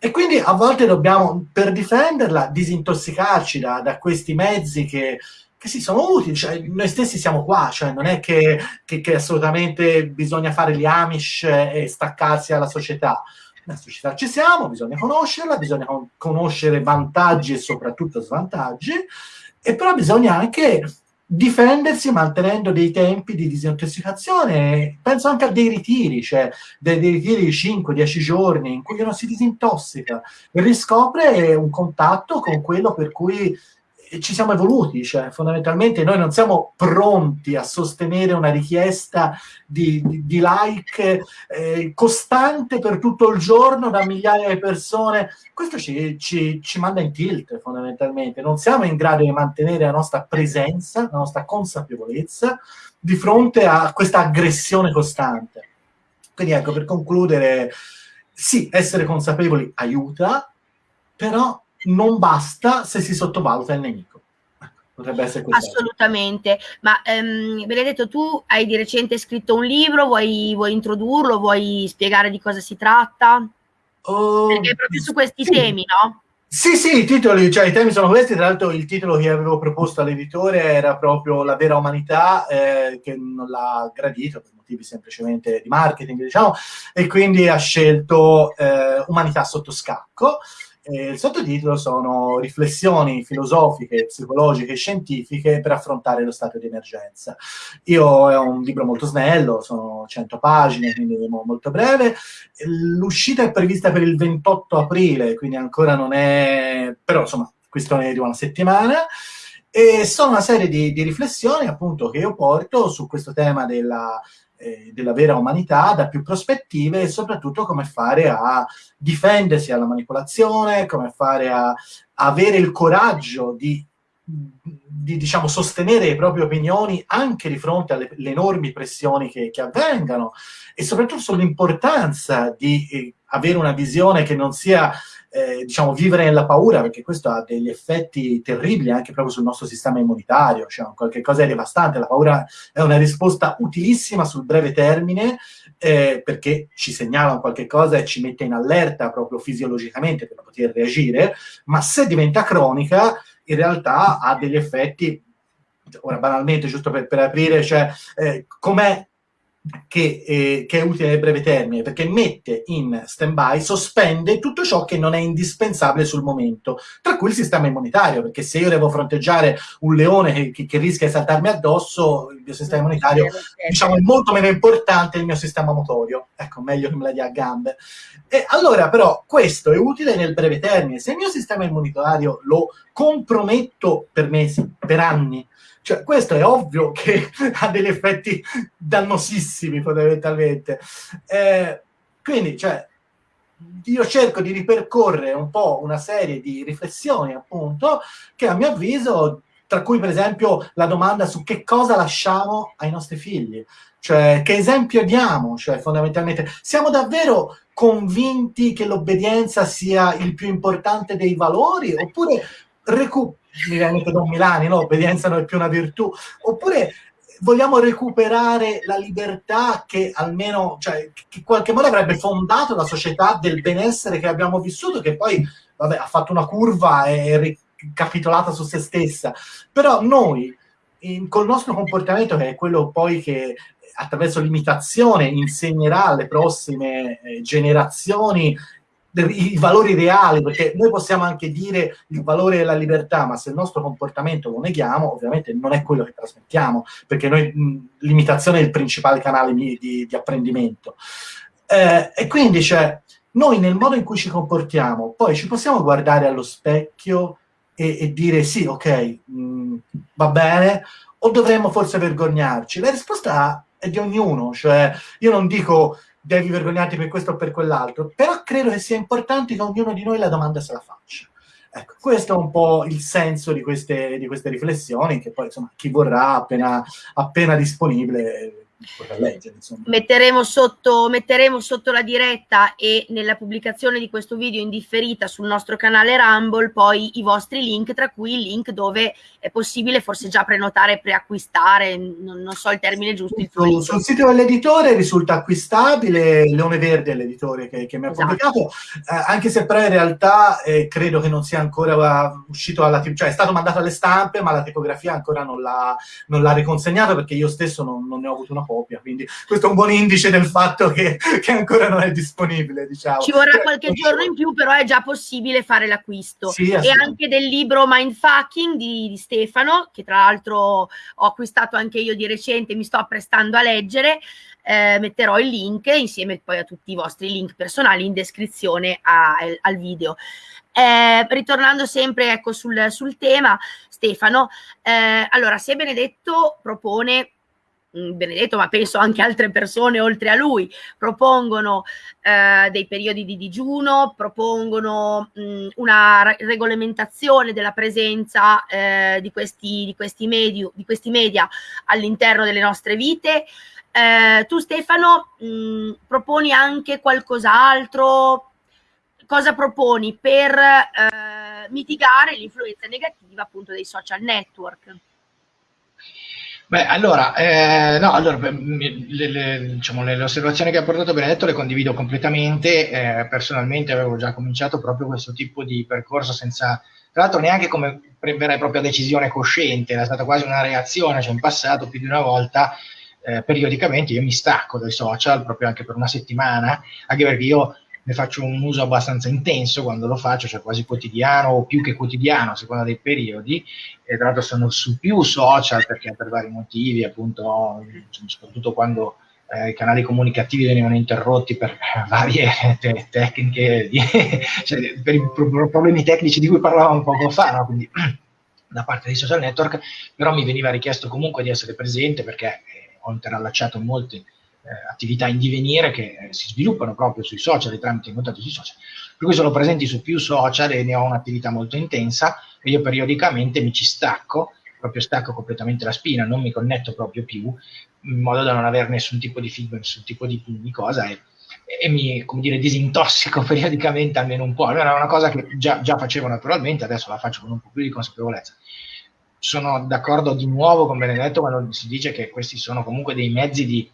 E quindi a volte dobbiamo, per difenderla, disintossicarci da, da questi mezzi che che sì, sono utili, cioè, noi stessi siamo qua, cioè, non è che, che, che, assolutamente bisogna fare gli Amish e staccarsi dalla società. Nella società ci siamo, bisogna conoscerla, bisogna con- conoscere vantaggi e soprattutto svantaggi, e però bisogna anche difendersi mantenendo dei tempi di disintossicazione. Penso anche a dei ritiri, cioè dei, dei ritiri di 5-10 giorni in cui uno si disintossica e riscopre un contatto con quello per cui ci siamo evoluti, cioè fondamentalmente noi non siamo pronti a sostenere una richiesta di, di, di like eh, costante per tutto il giorno da migliaia di persone. Questo ci, ci, ci, manda in tilt fondamentalmente. Non siamo in grado di mantenere la nostra presenza, la nostra consapevolezza di fronte a questa aggressione costante. Quindi ecco, per concludere, sì, essere consapevoli aiuta, però non basta se si sottovaluta il nemico. Ecco, potrebbe essere questo. Assolutamente, ma ehm, Benedetto, tu hai di recente scritto un libro, vuoi, vuoi introdurlo, vuoi spiegare di cosa si tratta? Oh, Perché proprio su questi sì. temi, no? Sì, sì, i titoli, cioè i temi sono questi, tra l'altro il titolo che avevo proposto all'editore era proprio La vera umanità, eh, che non l'ha gradito per motivi semplicemente di marketing, diciamo, e quindi ha scelto eh, Umanità sotto scacco. Eh, il sottotitolo sono riflessioni filosofiche, psicologiche e scientifiche per affrontare lo stato di emergenza. Io è un libro molto snello, sono 100 pagine, quindi molto breve. L'uscita è prevista per il 28 aprile, quindi ancora non è... però insomma, questione di una settimana. E sono una serie di, di riflessioni appunto che io porto su questo tema della eh, della vera umanità da più prospettive e soprattutto come fare a difendersi dalla manipolazione, come fare a, a avere il coraggio di, di diciamo, sostenere le proprie opinioni anche di fronte alle enormi pressioni che, che avvengano e soprattutto sull'importanza di eh, avere una visione che non sia eh, diciamo, vivere nella paura, perché questo ha degli effetti terribili anche proprio sul nostro sistema immunitario, cioè qualche cosa è devastante. La paura è una risposta utilissima sul breve termine, eh, perché ci segnala qualche cosa e ci mette in allerta proprio fisiologicamente per poter reagire, ma se diventa cronica, in realtà ha degli effetti ora banalmente, giusto per, per aprire, cioè eh, com'è che, eh, che, è utile nel breve termine, perché mette in stand-by, sospende tutto ciò che non è indispensabile sul momento, tra cui il sistema immunitario, perché se io devo fronteggiare un leone che, che, che rischia di saltarmi addosso, il mio sistema immunitario diciamo, è molto meno importante del mio sistema motorio. Ecco, meglio che me la dia a gambe. E allora, però, questo è utile nel breve termine. Se il mio sistema immunitario lo comprometto per mesi, per anni, cioè, questo è ovvio che ha degli effetti dannosissimi fondamentalmente. Eh, quindi, cioè, io cerco di ripercorrere un po' una serie di riflessioni, appunto, che a mio avviso, tra cui per esempio la domanda su che cosa lasciamo ai nostri figli, cioè che esempio diamo, cioè fondamentalmente siamo davvero convinti che l'obbedienza sia il più importante dei valori? Oppure recu- mi viene Don Milani, no? Obbedienza non è più una virtù, oppure vogliamo recuperare la libertà che almeno, cioè, che in qualche modo avrebbe fondato la società del benessere che abbiamo vissuto, che poi, vabbè, ha fatto una curva e è ricapitolata su se stessa. Però noi in, col nostro comportamento, che è quello poi che attraverso l'imitazione insegnerà alle prossime eh, generazioni i valori reali, perché noi possiamo anche dire il valore della libertà, ma se il nostro comportamento lo neghiamo, ovviamente non è quello che trasmettiamo, perché noi l'imitazione è il principale canale di, di, di apprendimento. Eh, e quindi, cioè, noi nel modo in cui ci comportiamo, poi ci possiamo guardare allo specchio e, e dire sì, ok, mh, va bene, o dovremmo forse vergognarci? La risposta è di ognuno, cioè io non dico devi vergognarti per questo o per quell'altro, però credo che sia importante che ognuno di noi la domanda se la faccia. Ecco, questo è un po' il senso di queste, di queste riflessioni, che poi insomma chi vorrà appena, appena disponibile leggere, metteremo, sotto, metteremo sotto la diretta e nella pubblicazione di questo video in differita sul nostro canale Rumble poi i vostri link, tra cui il link dove è possibile forse già prenotare e preacquistare, non, non so il termine giusto. Il sul, sul sito dell'editore risulta acquistabile, Leone Verde è l'editore che, che mi ha esatto. pubblicato, eh, anche se però in realtà eh, credo che non sia ancora uscito alla cioè è stato mandato alle stampe ma la tipografia ancora non l'ha, non l'ha riconsegnato perché io stesso non, non ne ho avuto una copia, quindi questo è un buon indice del fatto che, che ancora non è disponibile. Diciamo. Ci vorrà qualche giorno in più, però è già possibile fare l'acquisto. Sì, e anche del libro Mindfucking di, di Stefano, che tra l'altro ho acquistato anche io di recente, mi sto apprestando a leggere. Eh, metterò il link insieme poi a tutti i vostri link personali in descrizione a, al video. Eh, ritornando sempre ecco, sul, sul tema, Stefano, eh, allora se Benedetto propone Benedetto, ma penso anche altre persone oltre a lui, propongono eh, dei periodi di digiuno, propongono mh, una regolamentazione della presenza eh, di, questi, di, questi questi media all'interno delle nostre vite. Eh, tu Stefano mh, proponi anche qualcos'altro? Cosa proponi per eh, mitigare l'influenza negativa appunto dei social network? Beh, allora, eh, no, allora le, le, diciamo, le, le, osservazioni che ha portato Benedetto le condivido completamente. Eh, personalmente avevo già cominciato proprio questo tipo di percorso senza, tra l'altro, neanche come vera e propria decisione cosciente, era stata quasi una reazione, cioè in passato più di una volta. Eh, periodicamente io mi stacco dai social proprio anche per una settimana, anche perché io ne faccio un uso abbastanza intenso quando lo faccio, cioè quasi quotidiano o più che quotidiano a seconda dei periodi, e tra l'altro sono su più social perché per vari motivi, appunto, soprattutto quando eh, i canali comunicativi venivano interrotti per varie te- tecniche, di, cioè, per i pro- problemi tecnici di cui parlavamo poco fa, no? quindi da parte dei social network, però mi veniva richiesto comunque di essere presente perché eh, ho interallacciato molte eh, attività in divenire che eh, si sviluppano proprio sui social e tramite i contatti sui social. Per cui sono presenti su più social e ne ho un'attività molto intensa e io periodicamente mi ci stacco, proprio stacco completamente la spina, non mi connetto proprio più, in modo da non avere nessun tipo di feedback, nessun tipo di, di cosa e, e, mi, come dire, disintossico periodicamente almeno un po'. Era una cosa che già, già facevo naturalmente, adesso la faccio con un po' più di consapevolezza sono d'accordo di nuovo con Benedetto quando si dice che questi sono comunque dei mezzi di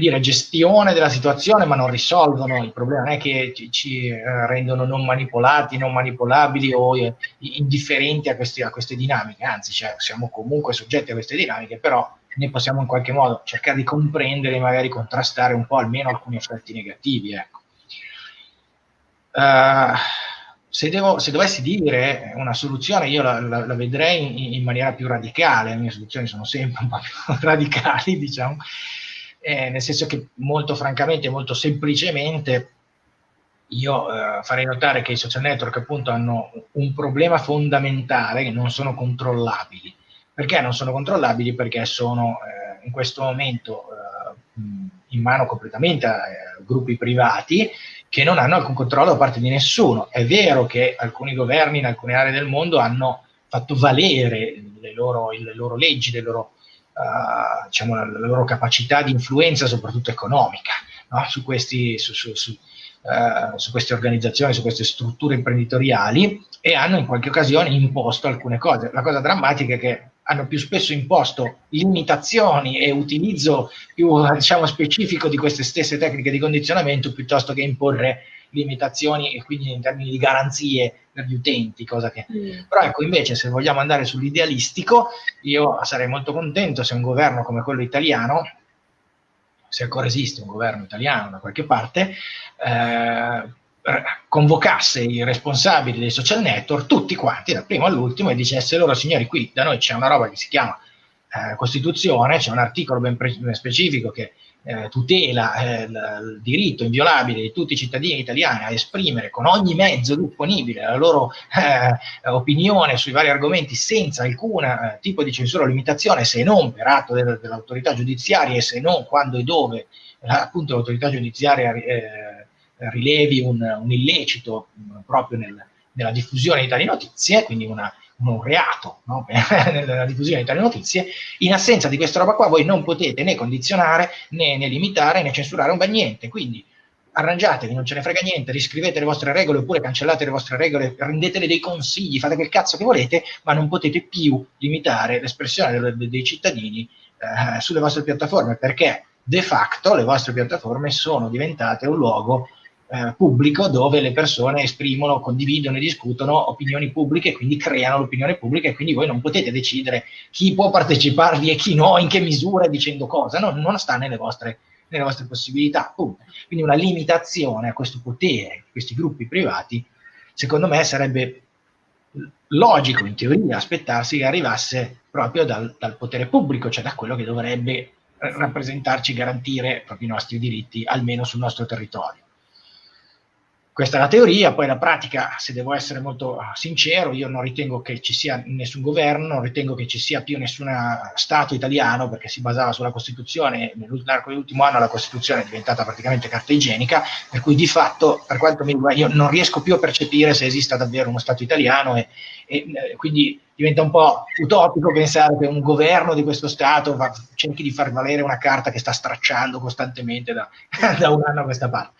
dire, gestione della situazione, ma non risolvono il problema, non è che ci, ci eh, rendono non manipolati, non manipolabili o eh, indifferenti a, questi, a, queste dinamiche, anzi cioè, siamo comunque soggetti a queste dinamiche, però ne possiamo in qualche modo cercare di comprendere e magari contrastare un po' almeno alcuni effetti negativi. Ecco. Uh, se, devo, se, dovessi dire una soluzione, io la, la, la vedrei in, in, maniera più radicale, le mie soluzioni sono sempre un po' più radicali, diciamo, eh, nel senso che molto francamente, molto semplicemente, io eh, farei notare che i social network appunto hanno un problema fondamentale che non sono controllabili. Perché non sono controllabili? Perché sono eh, in questo momento eh, in mano completamente a eh, gruppi privati che non hanno alcun controllo da parte di nessuno. È vero che alcuni governi in alcune aree del mondo hanno fatto valere le loro, le loro leggi, le loro uh, diciamo, la, la, loro capacità di influenza, soprattutto economica, no? su, questi, su, su, uh, su, queste organizzazioni, su queste strutture imprenditoriali e hanno in qualche occasione imposto alcune cose. La cosa drammatica è che hanno più spesso imposto limitazioni e utilizzo più diciamo, specifico di queste stesse tecniche di condizionamento piuttosto che imporre limitazioni e quindi in termini di garanzie per gli utenti, cosa che... Mm. Però ecco, invece se vogliamo andare sull'idealistico, io sarei molto contento se un governo come quello italiano, se ancora esiste un governo italiano da qualche parte, eh, convocasse i responsabili dei social network, tutti quanti, dal primo all'ultimo, e dicesse loro, signori, qui da noi c'è una roba che si chiama eh, Costituzione, c'è un articolo ben, specifico che eh, tutela eh, il, diritto inviolabile di tutti i cittadini italiani a esprimere con ogni mezzo disponibile la loro eh, opinione sui vari argomenti senza alcun eh, tipo di censura o limitazione, se non per atto del, dell'autorità giudiziaria e se non quando e dove appunto l'autorità giudiziaria eh, rilevi un, un illecito mh, proprio nel, nella diffusione di tali notizie, quindi una, un reato no? nella diffusione di tali notizie, in assenza di questa roba qua voi non potete né condizionare, né, né limitare, né censurare un bel niente. Quindi arrangiatevi, non ce ne frega niente, riscrivete le vostre regole oppure cancellate le vostre regole, rendetele dei consigli, fate quel cazzo che volete, ma non potete più limitare l'espressione dei, dei cittadini eh, sulle vostre piattaforme, perché de facto le vostre piattaforme sono diventate un luogo eh, pubblico dove le persone esprimono, condividono e discutono opinioni pubbliche quindi creano l'opinione pubblica e quindi voi non potete decidere chi può parteciparvi e chi no, in che misura dicendo cosa, no, non sta nelle vostre, nelle vostre possibilità. Appunto. Quindi una limitazione a questo potere, questi gruppi privati, secondo me sarebbe logico in teoria aspettarsi che arrivasse proprio dal, dal potere pubblico, cioè da quello che dovrebbe rappresentarci, garantire proprio i nostri diritti, almeno sul nostro territorio. Questa è la teoria, poi la pratica, se devo essere molto sincero, io non ritengo che ci sia nessun governo, non ritengo che ci sia più nessun Stato italiano, perché si basava sulla Costituzione, nell'arco dell'ultimo anno la Costituzione è diventata praticamente carta igienica, per cui di fatto, per quanto mi riguarda, io non riesco più a percepire se esista davvero uno Stato italiano e, e eh, quindi diventa un po' utopico pensare che un governo di questo Stato va, cerchi di far valere una carta che sta stracciando costantemente da, da un anno a questa parte.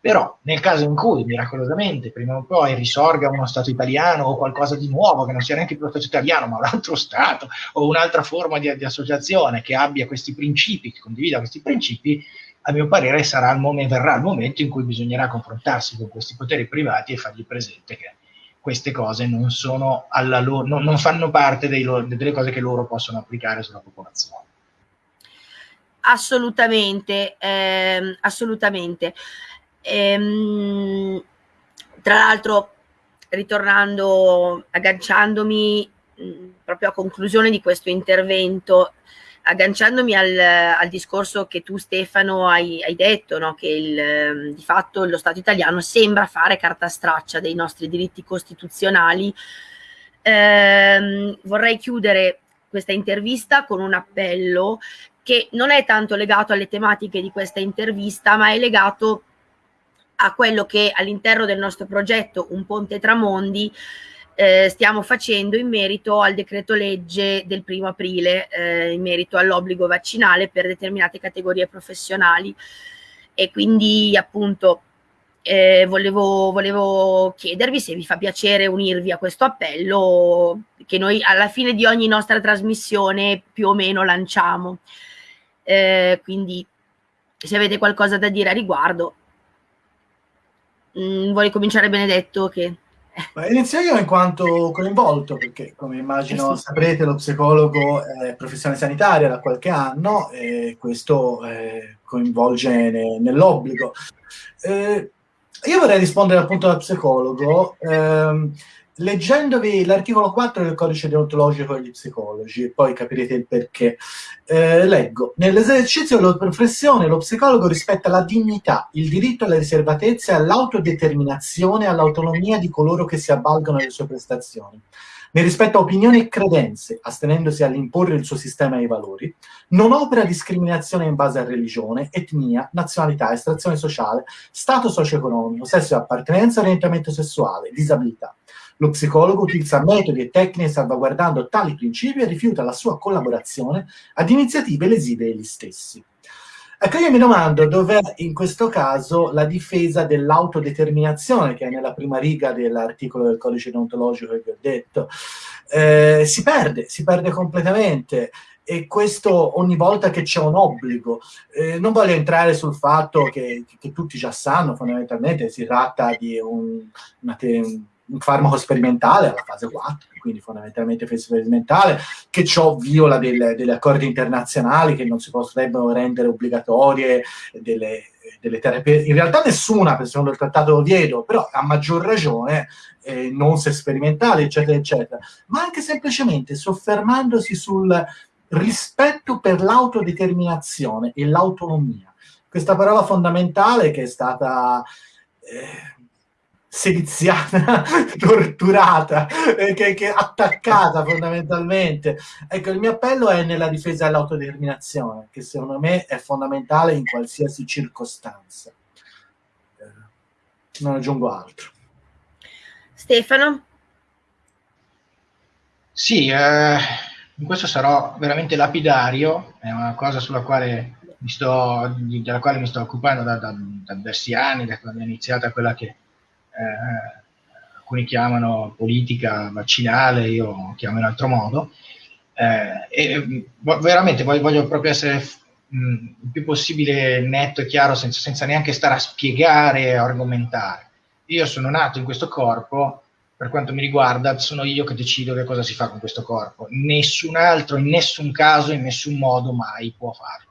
Però nel caso in cui miracolosamente prima o poi risorga uno Stato italiano o qualcosa di nuovo, che non sia neanche più lo Stato italiano, ma un altro Stato o un'altra forma di, di associazione che abbia questi principi, che condivida questi principi, a mio parere sarà il momento, verrà il momento in cui bisognerà confrontarsi con questi poteri privati e fargli presente che queste cose non, loro, non, non fanno parte loro, delle cose che loro possono applicare sulla popolazione. Assolutamente, ehm, assolutamente. Ehm, tra l'altro, ritornando, agganciandomi mh, proprio a conclusione di questo intervento, agganciandomi al, al discorso che tu Stefano hai, hai detto, no? che il, di fatto lo Stato italiano sembra fare carta straccia dei nostri diritti costituzionali, ehm, vorrei chiudere questa intervista con un appello che non è tanto legato alle tematiche di questa intervista, ma è legato a quello che all'interno del nostro progetto Un Ponte Tramondi eh, stiamo facendo in merito al decreto legge del primo aprile, eh, in merito all'obbligo vaccinale per determinate categorie professionali. E quindi appunto eh, volevo, volevo, chiedervi se vi fa piacere unirvi a questo appello che noi alla fine di ogni nostra trasmissione più o meno lanciamo. Eh, quindi se avete qualcosa da dire a riguardo, Mm, vuole cominciare Benedetto? Che... Ma inizio io in quanto coinvolto, perché come immagino eh sì. saprete lo psicologo è professione sanitaria da qualche anno e questo eh, coinvolge ne, nell'obbligo. Eh, io vorrei rispondere appunto da psicologo. Ehm, leggendovi l'articolo 4 del codice deontologico degli psicologi, poi capirete il perché. Eh, leggo: Nell'esercizio della professione, lo psicologo rispetta la dignità, il diritto alla riservatezza all'autodeterminazione e all'autonomia di coloro che si avvalgono delle sue prestazioni. Ne rispetta opinioni e credenze, astenendosi all'imporre il suo sistema di valori, non opera discriminazione in base a religione, etnia, nazionalità, estrazione sociale, stato socio-economico, sesso e appartenenza, orientamento sessuale, disabilità lo psicologo utilizza metodi e tecniche salvaguardando tali principi e rifiuta la sua collaborazione ad iniziative lesive degli stessi. Ecco, io mi domando dov'è in questo caso la difesa dell'autodeterminazione che è nella prima riga dell'articolo del codice deontologico che vi ho detto. Eh, si perde, si perde completamente. e questo ogni volta che c'è un obbligo. Eh, non voglio entrare sul fatto che, che, tutti già sanno, fondamentalmente si tratta di un, te, un farmaco sperimentale alla fase 4, quindi fondamentalmente fase sperimentale, che ciò viola del, degli accordi internazionali che non si potrebbero rendere obbligatorie delle, delle terapie. In realtà nessuna, secondo il Trattato Oviedo, però a maggior ragione eh, non se sperimentali, eccetera, eccetera, ma anche semplicemente soffermandosi sul rispetto per l'autodeterminazione e l'autonomia. Questa parola fondamentale che è stata eh, sediziata, torturata, eh, che, che, attaccata fondamentalmente. Ecco, il mio appello è nella difesa dell'autodeterminazione, che secondo me è fondamentale in qualsiasi circostanza. Eh, non aggiungo altro. Stefano? Sì, eh, in questo sarò veramente lapidario, è una cosa sulla quale mi sto, della quale mi sto occupando da, da, da diversi anni, da quando è iniziata quella che eh, alcuni chiamano politica vaccinale, io chiamo in altro modo. Eh, e veramente voglio, voglio proprio essere mh, il più possibile netto e chiaro senza, senza neanche stare a spiegare e argomentare. Io sono nato in questo corpo per quanto mi riguarda, sono io che decido che cosa si fa con questo corpo. Nessun altro, in nessun caso, in nessun modo mai può farlo.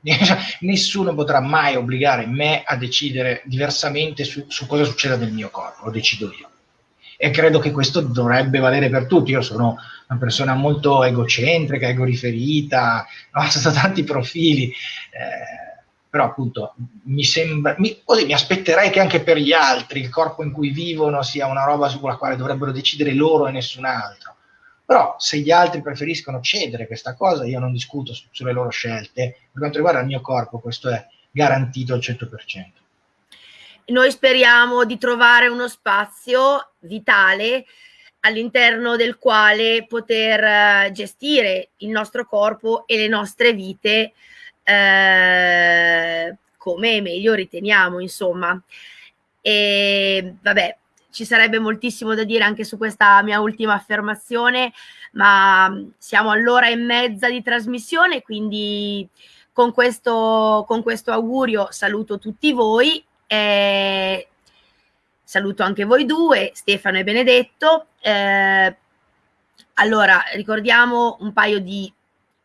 Nessuno potrà mai obbligare me a decidere diversamente su, su cosa succeda nel mio corpo, lo decido io. E credo che questo dovrebbe valere per tutti. Io sono una persona molto egocentrica, egoriferita, ho sotto tanti profili. Eh, però appunto mi sembra, mi, così, mi aspetterei che anche per gli altri il corpo in cui vivono sia una roba sulla quale dovrebbero decidere loro e nessun altro. Però se gli altri preferiscono cedere questa cosa, io non discuto su, sulle loro scelte. Per quanto riguarda il mio corpo, questo è garantito al 100%. Noi speriamo di trovare uno spazio vitale all'interno del quale poter eh, gestire il nostro corpo e le nostre vite eh, come meglio riteniamo, insomma. E vabbè, ci sarebbe moltissimo da dire anche su questa mia ultima affermazione, ma siamo all'ora e mezza di trasmissione, quindi con questo, con questo augurio saluto tutti voi. Eh, saluto anche voi due, Stefano e Benedetto. Eh, allora, ricordiamo un paio di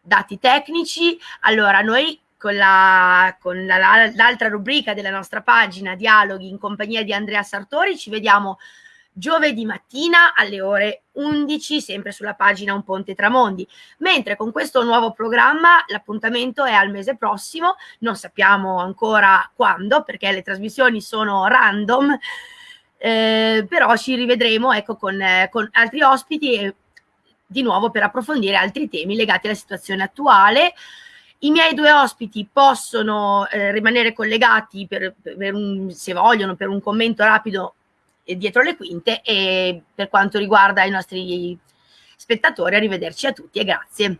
dati tecnici. Allora, noi con, la, con la, l'altra rubrica della nostra pagina, Dialoghi in compagnia di Andrea Sartori, ci vediamo giovedì mattina alle ore 11, sempre sulla pagina Un Ponte Tramondi. Mentre con questo nuovo programma l'appuntamento è al mese prossimo, non sappiamo ancora quando, perché le trasmissioni sono random, eh, però ci rivedremo ecco, con, eh, con altri ospiti e di nuovo per approfondire altri temi legati alla situazione attuale. I miei due ospiti possono eh, rimanere collegati per, per un, se vogliono per un commento rapido dietro le quinte e per quanto riguarda i nostri spettatori arrivederci a tutti e grazie.